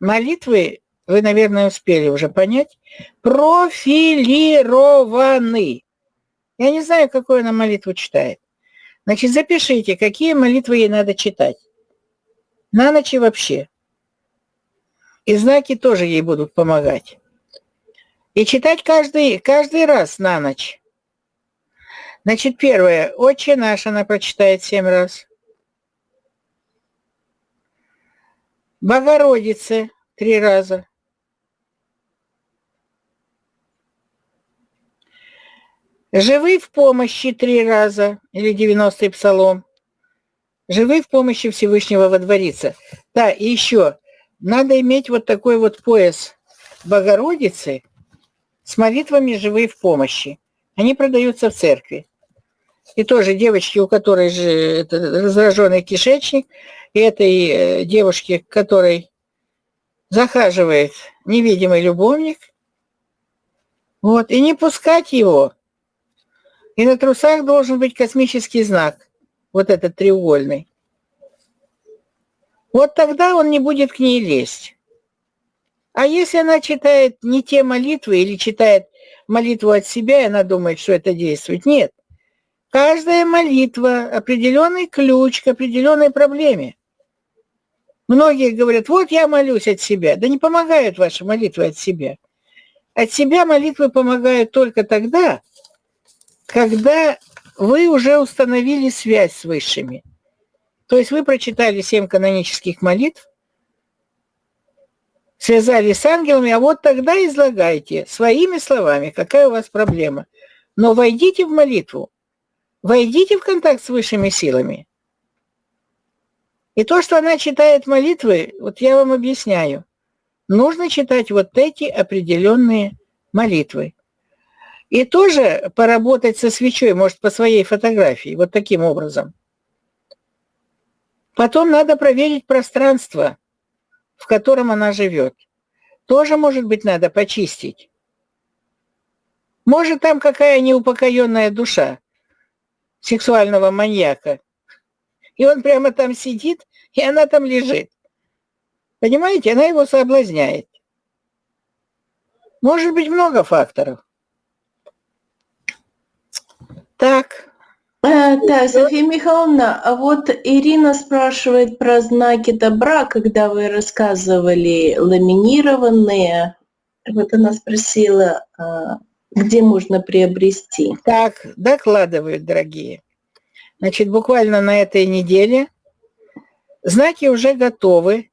Молитвы, вы, наверное, успели уже понять, профилированы. Я не знаю, какую она молитву читает. Значит, запишите, какие молитвы ей надо читать. На ночь и вообще. И знаки тоже ей будут помогать. И читать каждый, каждый раз на ночь. Значит, первое. «Отче наш» она прочитает семь раз. Богородице три раза. Живы в помощи три раза, или 90-й псалом. Живы в помощи Всевышнего водвориться. Да, и еще, надо иметь вот такой вот пояс Богородицы с молитвами «Живы в помощи». Они продаются в церкви. И тоже девочки, у которой же это раздраженный кишечник – этой э, девушке, которой захаживает невидимый любовник, вот, и не пускать его. И на трусах должен быть космический знак, вот этот треугольный. Вот тогда он не будет к ней лезть. А если она читает не те молитвы или читает молитву от себя, и она думает, что это действует, нет. Каждая молитва – определенный ключ к определенной проблеме. Многие говорят, вот я молюсь от себя. Да не помогают ваши молитвы от себя. От себя молитвы помогают только тогда, когда вы уже установили связь с высшими. То есть вы прочитали семь канонических молитв, связали с ангелами, а вот тогда излагайте своими словами, какая у вас проблема. Но войдите в молитву, войдите в контакт с высшими силами. И то, что она читает молитвы, вот я вам объясняю. Нужно читать вот эти определенные молитвы. И тоже поработать со свечой, может, по своей фотографии, вот таким образом. Потом надо проверить пространство, в котором она живет. Тоже, может быть, надо почистить. Может, там какая неупокоенная душа сексуального маньяка. И он прямо там сидит, и она там лежит. Понимаете, она его соблазняет. Может быть, много факторов. Так. А, да, София Михайловна, а вот Ирина спрашивает про знаки добра, когда вы рассказывали ламинированные. Вот она спросила, а, где можно приобрести. Так, докладывают, дорогие. Значит, буквально на этой неделе знаки уже готовы.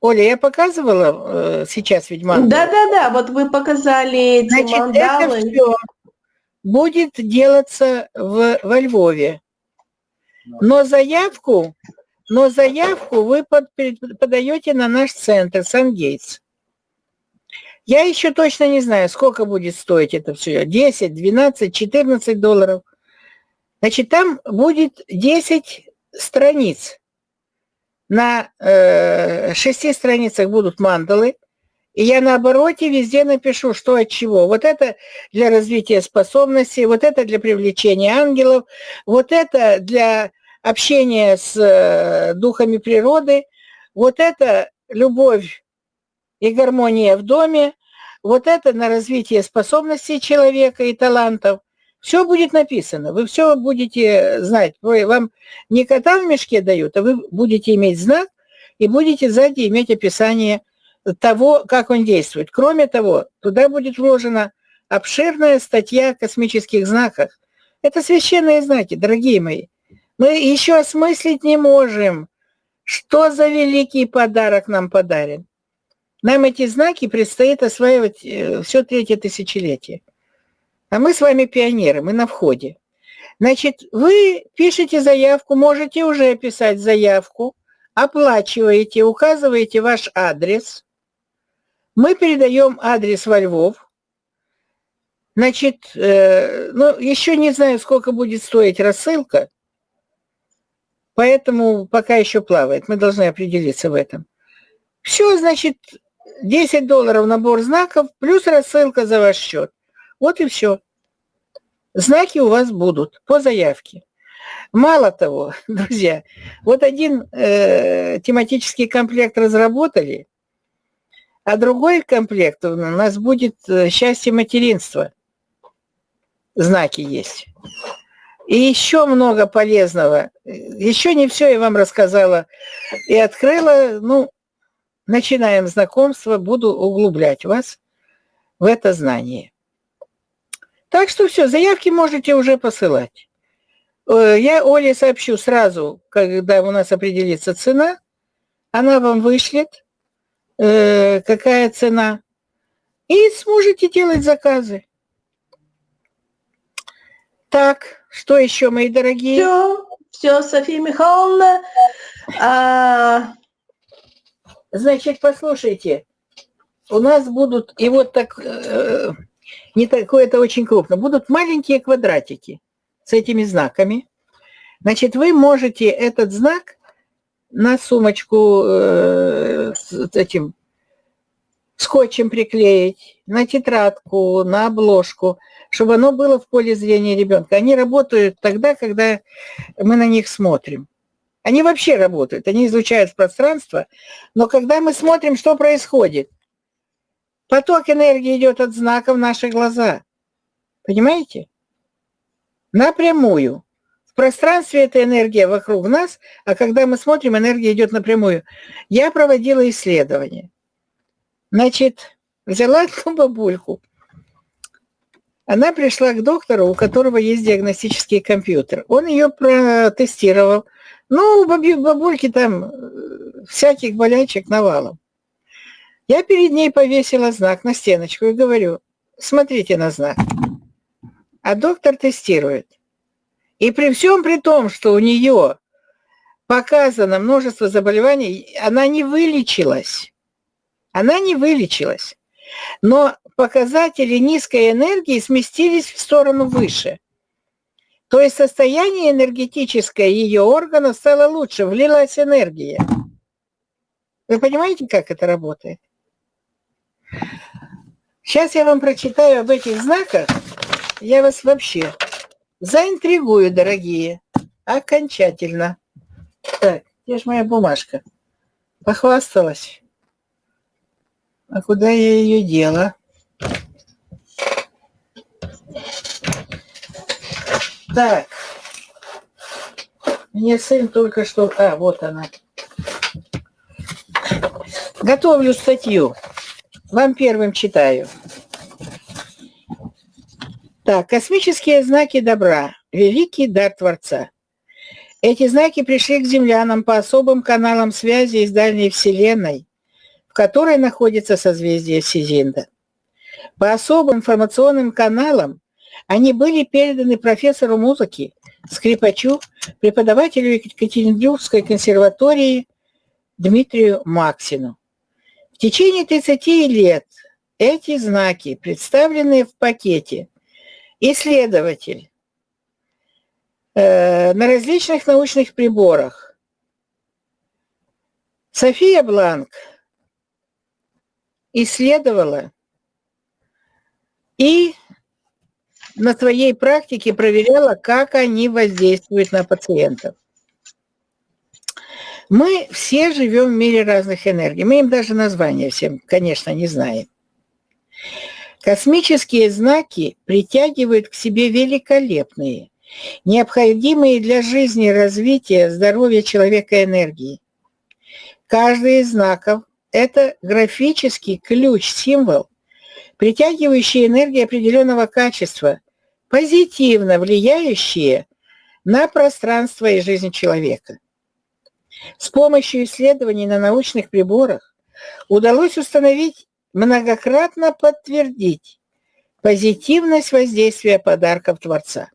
Оля, я показывала э, сейчас ведь мандалы? Да-да-да, вот вы показали эти Значит, мандалы. это все будет делаться в, во Львове. Но заявку, но заявку вы под, подаете на наш центр Сан-Гейтс. Я еще точно не знаю, сколько будет стоить это все. 10, 12, 14 долларов. Значит, там будет 10 страниц. На э, шести страницах будут мандалы. И я на обороте везде напишу, что от чего. Вот это для развития способностей, вот это для привлечения ангелов, вот это для общения с э, духами природы, вот это любовь и гармония в доме, вот это на развитие способностей человека и талантов. Все будет написано, вы все будете знать. Вы, вам не кота в мешке дают, а вы будете иметь знак и будете сзади иметь описание того, как он действует. Кроме того, туда будет вложена обширная статья о космических знаках. Это священные знаки, дорогие мои. Мы еще осмыслить не можем, что за великий подарок нам подарен. Нам эти знаки предстоит осваивать э, все третье тысячелетие. А мы с вами пионеры, мы на входе. Значит, вы пишете заявку, можете уже писать заявку, оплачиваете, указываете ваш адрес. Мы передаем адрес во Львов. Значит, э, ну, еще не знаю, сколько будет стоить рассылка, поэтому пока еще плавает. Мы должны определиться в этом. Все, значит, 10 долларов набор знаков, плюс рассылка за ваш счет. Вот и все. Знаки у вас будут по заявке. Мало того, [LAUGHS] друзья, вот один э, тематический комплект разработали, а другой комплект у нас будет э, счастье материнства. Знаки есть. И еще много полезного. Еще не все я вам рассказала и открыла. Ну, начинаем знакомство, буду углублять вас в это знание. Так что все, заявки можете уже посылать. Э, я Оле сообщу сразу, когда у нас определится цена. Она вам вышлет, э, какая цена. И сможете делать заказы. Так, что еще, мои дорогие? Все, все, София Михайловна. А, Значит, послушайте, у нас будут, и вот так, э, не такое это очень крупно, будут маленькие квадратики с этими знаками. Значит, вы можете этот знак на сумочку э, с этим скотчем приклеить, на тетрадку, на обложку, чтобы оно было в поле зрения ребенка. Они работают тогда, когда мы на них смотрим. Они вообще работают, они изучают пространство, но когда мы смотрим, что происходит, поток энергии идет от знака в наши глаза. Понимаете? Напрямую. Пространстве эта энергия вокруг нас, а когда мы смотрим, энергия идет напрямую. Я проводила исследование. Значит, взяла [LAUGHS] одну бабульку. Она пришла к доктору, у которого есть диагностический компьютер. Он ее протестировал, ну, у бабульки там э, всяких болячек навалом. Я перед ней повесила знак на стеночку и говорю, смотрите на знак. А доктор тестирует. И при всем при том, что у нее показано множество заболеваний, она не вылечилась. Она не вылечилась. Но показатели низкой энергии сместились в сторону выше. То есть состояние энергетическое ее органа стало лучше, влилась энергия. Вы понимаете, как это работает? Сейчас я вам прочитаю об этих знаках. Я вас вообще заинтригую, дорогие, окончательно. Так, где же моя бумажка? Похвасталась. А куда я ее дела? Так. Мне сын только что... А, вот она. Готовлю статью. Вам первым читаю. Так, космические знаки добра. Великий дар Творца. Эти знаки пришли к землянам по особым каналам связи из дальней Вселенной, в которой находится созвездие Сизинда. По особым информационным каналам они были переданы профессору музыки, скрипачу, преподавателю Екатеринбургской консерватории Дмитрию Максину. В течение 30 лет эти знаки, представленные в пакете, исследователь э, на различных научных приборах, София Бланк исследовала и на своей практике проверяла, как они воздействуют на пациентов. Мы все живем в мире разных энергий. Мы им даже названия всем, конечно, не знаем. Космические знаки притягивают к себе великолепные, необходимые для жизни, развития, здоровья человека энергии. Каждый из знаков – это графический ключ, символ, притягивающий энергии определенного качества, позитивно влияющие на пространство и жизнь человека. С помощью исследований на научных приборах удалось установить, многократно подтвердить позитивность воздействия подарков Творца.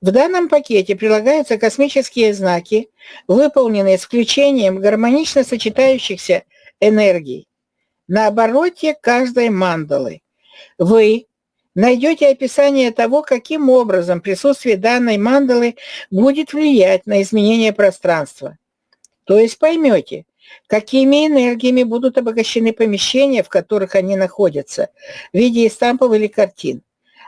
В данном пакете прилагаются космические знаки, выполненные с включением гармонично сочетающихся энергий. На обороте каждой мандалы вы найдете описание того, каким образом присутствие данной мандалы будет влиять на изменение пространства. То есть поймете, какими энергиями будут обогащены помещения, в которых они находятся, в виде стампов или картин.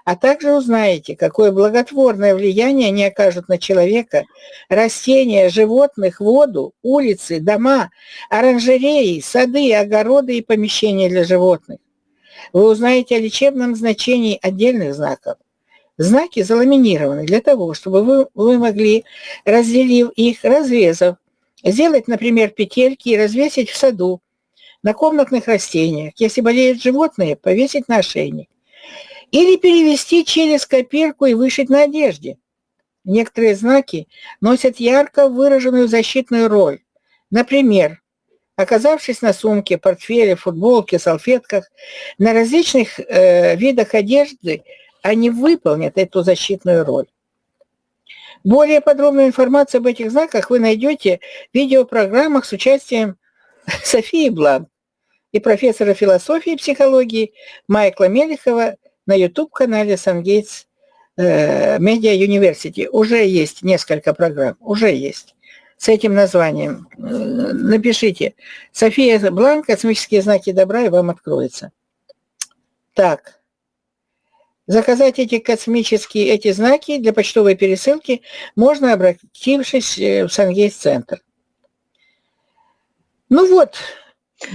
А также узнаете, какое благотворное влияние они окажут на человека, растения, животных, воду, улицы, дома, оранжереи, сады, огороды и помещения для животных. Вы узнаете о лечебном значении отдельных знаков. Знаки заламинированы для того, чтобы вы, вы могли, разделив их, разрезав, сделать, например, петельки и развесить в саду, на комнатных растениях. Если болеют животные, повесить на ошейник. Или перевести через копирку и вышить на одежде. Некоторые знаки носят ярко выраженную защитную роль. Например, оказавшись на сумке, портфеле, футболке, салфетках, на различных э, видах одежды, они выполнят эту защитную роль. Более подробную информацию об этих знаках вы найдете в видеопрограммах с участием [LAUGHS] Софии Блан и профессора философии и психологии Майкла Мелехова на YouTube-канале Сангейтс Медиа University. Уже есть несколько программ, уже есть с этим названием. Э, напишите «София Бланк. Космические знаки добра» и вам откроется. Так. Заказать эти космические эти знаки для почтовой пересылки можно, обратившись э, в Сангейс-центр. Ну вот,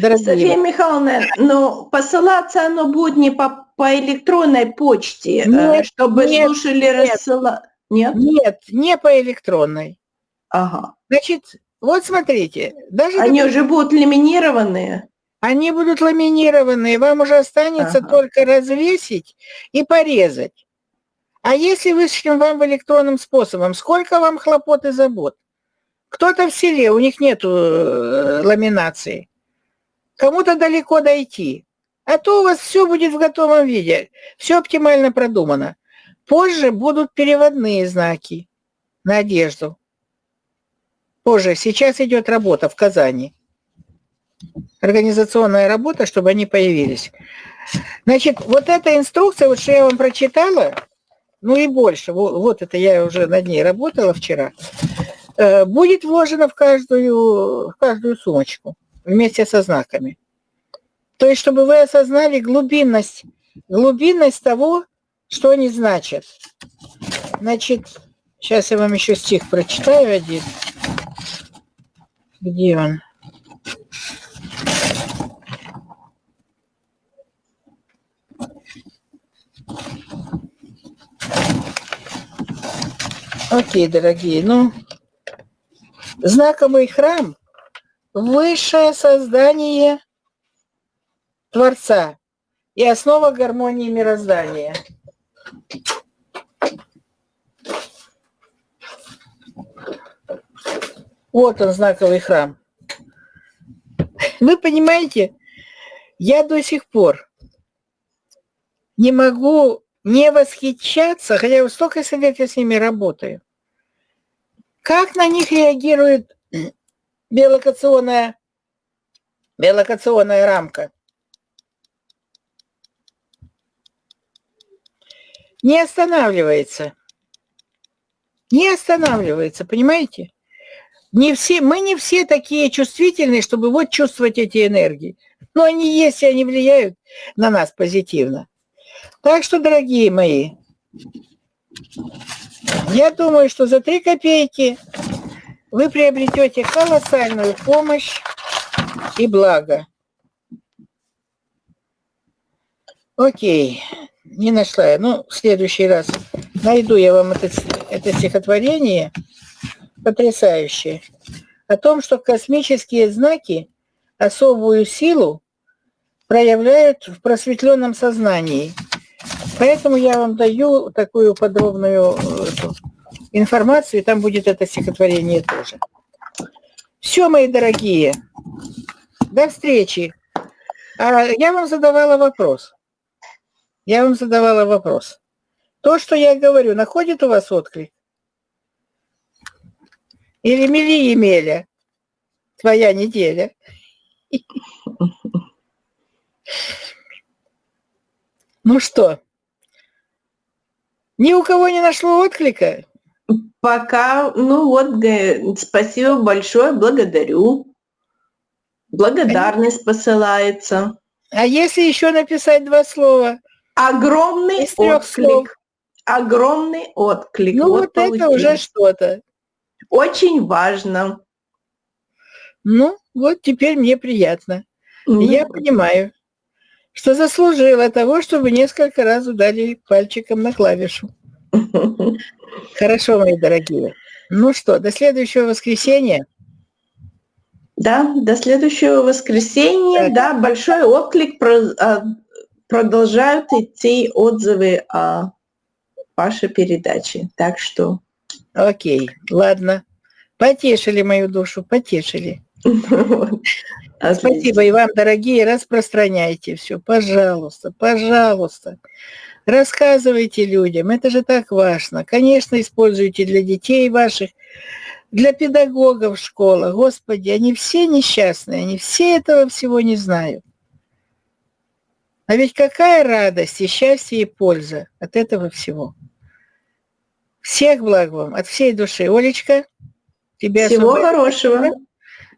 дорогие. София Михайловна, но посылаться оно будет не по, по электронной почте, э, нет, чтобы нет, слушали рассылать. Нет? Нет, не по электронной. Ага. Значит, вот смотрите. Даже Они уже будут ламинированные? Они будут ламинированные. Вам уже останется ага. только развесить и порезать. А если вышлем вам в электронным способом, сколько вам хлопот и забот? Кто-то в селе, у них нет э, ламинации. Кому-то далеко дойти. А то у вас все будет в готовом виде. Все оптимально продумано. Позже будут переводные знаки на одежду позже. Сейчас идет работа в Казани. Организационная работа, чтобы они появились. Значит, вот эта инструкция, вот что я вам прочитала, ну и больше, вот, вот это я уже над ней работала вчера, э, будет вложено в каждую, в каждую сумочку вместе со знаками. То есть, чтобы вы осознали глубинность, глубинность того, что они значат. Значит, сейчас я вам еще стих прочитаю один. Где он? Окей, дорогие, ну, знаковый храм – высшее создание Творца и основа гармонии мироздания. Вот он, знаковый храм. Вы понимаете, я до сих пор не могу не восхищаться, хотя я столько лет я с ними работаю. Как на них реагирует [CLEARS THROAT] биолокационная, биолокационная рамка? Не останавливается. Не останавливается, понимаете? Не все, мы не все такие чувствительные, чтобы вот чувствовать эти энергии. Но они есть, и они влияют на нас позитивно. Так что, дорогие мои, я думаю, что за 3 копейки вы приобретете колоссальную помощь и благо. Окей, не нашла я. Ну, в следующий раз найду я вам это, это стихотворение потрясающее о том, что космические знаки особую силу проявляют в просветленном сознании – Поэтому я вам даю такую подробную э, информацию, и там будет это стихотворение тоже. Все, мои дорогие, до встречи. А я вам задавала вопрос. Я вам задавала вопрос. То, что я говорю, находит у вас отклик? Или мели Емеля, твоя неделя? [LAUGHS] Ну что? Ни у кого не нашло отклика? Пока, ну вот, спасибо большое, благодарю. Благодарность посылается. А если еще написать два слова? Огромный отклик. Слов. Огромный отклик. Ну вот, вот это уже что-то. Очень важно. Ну, вот теперь мне приятно. Ну, Я понимаю что заслужила того, чтобы несколько раз ударили пальчиком на клавишу. Хорошо, мои дорогие. Ну что, до следующего воскресенья. Да, до следующего воскресенья. Так. Да, большой отклик. А, продолжают идти отзывы о вашей передаче. Так что... Окей, ладно. Потешили мою душу, потешили. [LAUGHS] Спасибо и вам, дорогие, распространяйте все, пожалуйста, пожалуйста. Рассказывайте людям, это же так важно. Конечно, используйте для детей ваших, для педагогов в школах. Господи, они все несчастные, они все этого всего не знают. А ведь какая радость и счастье и польза от этого всего. Всех благ вам, от всей души. Олечка, тебе Всего хорошего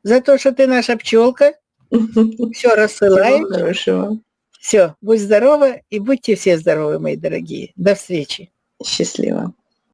за то, что ты наша пчелка. [LAUGHS] Все рассылаем. Всего хорошего. Все, будь здорова и будьте все здоровы, мои дорогие. До встречи. Счастливо.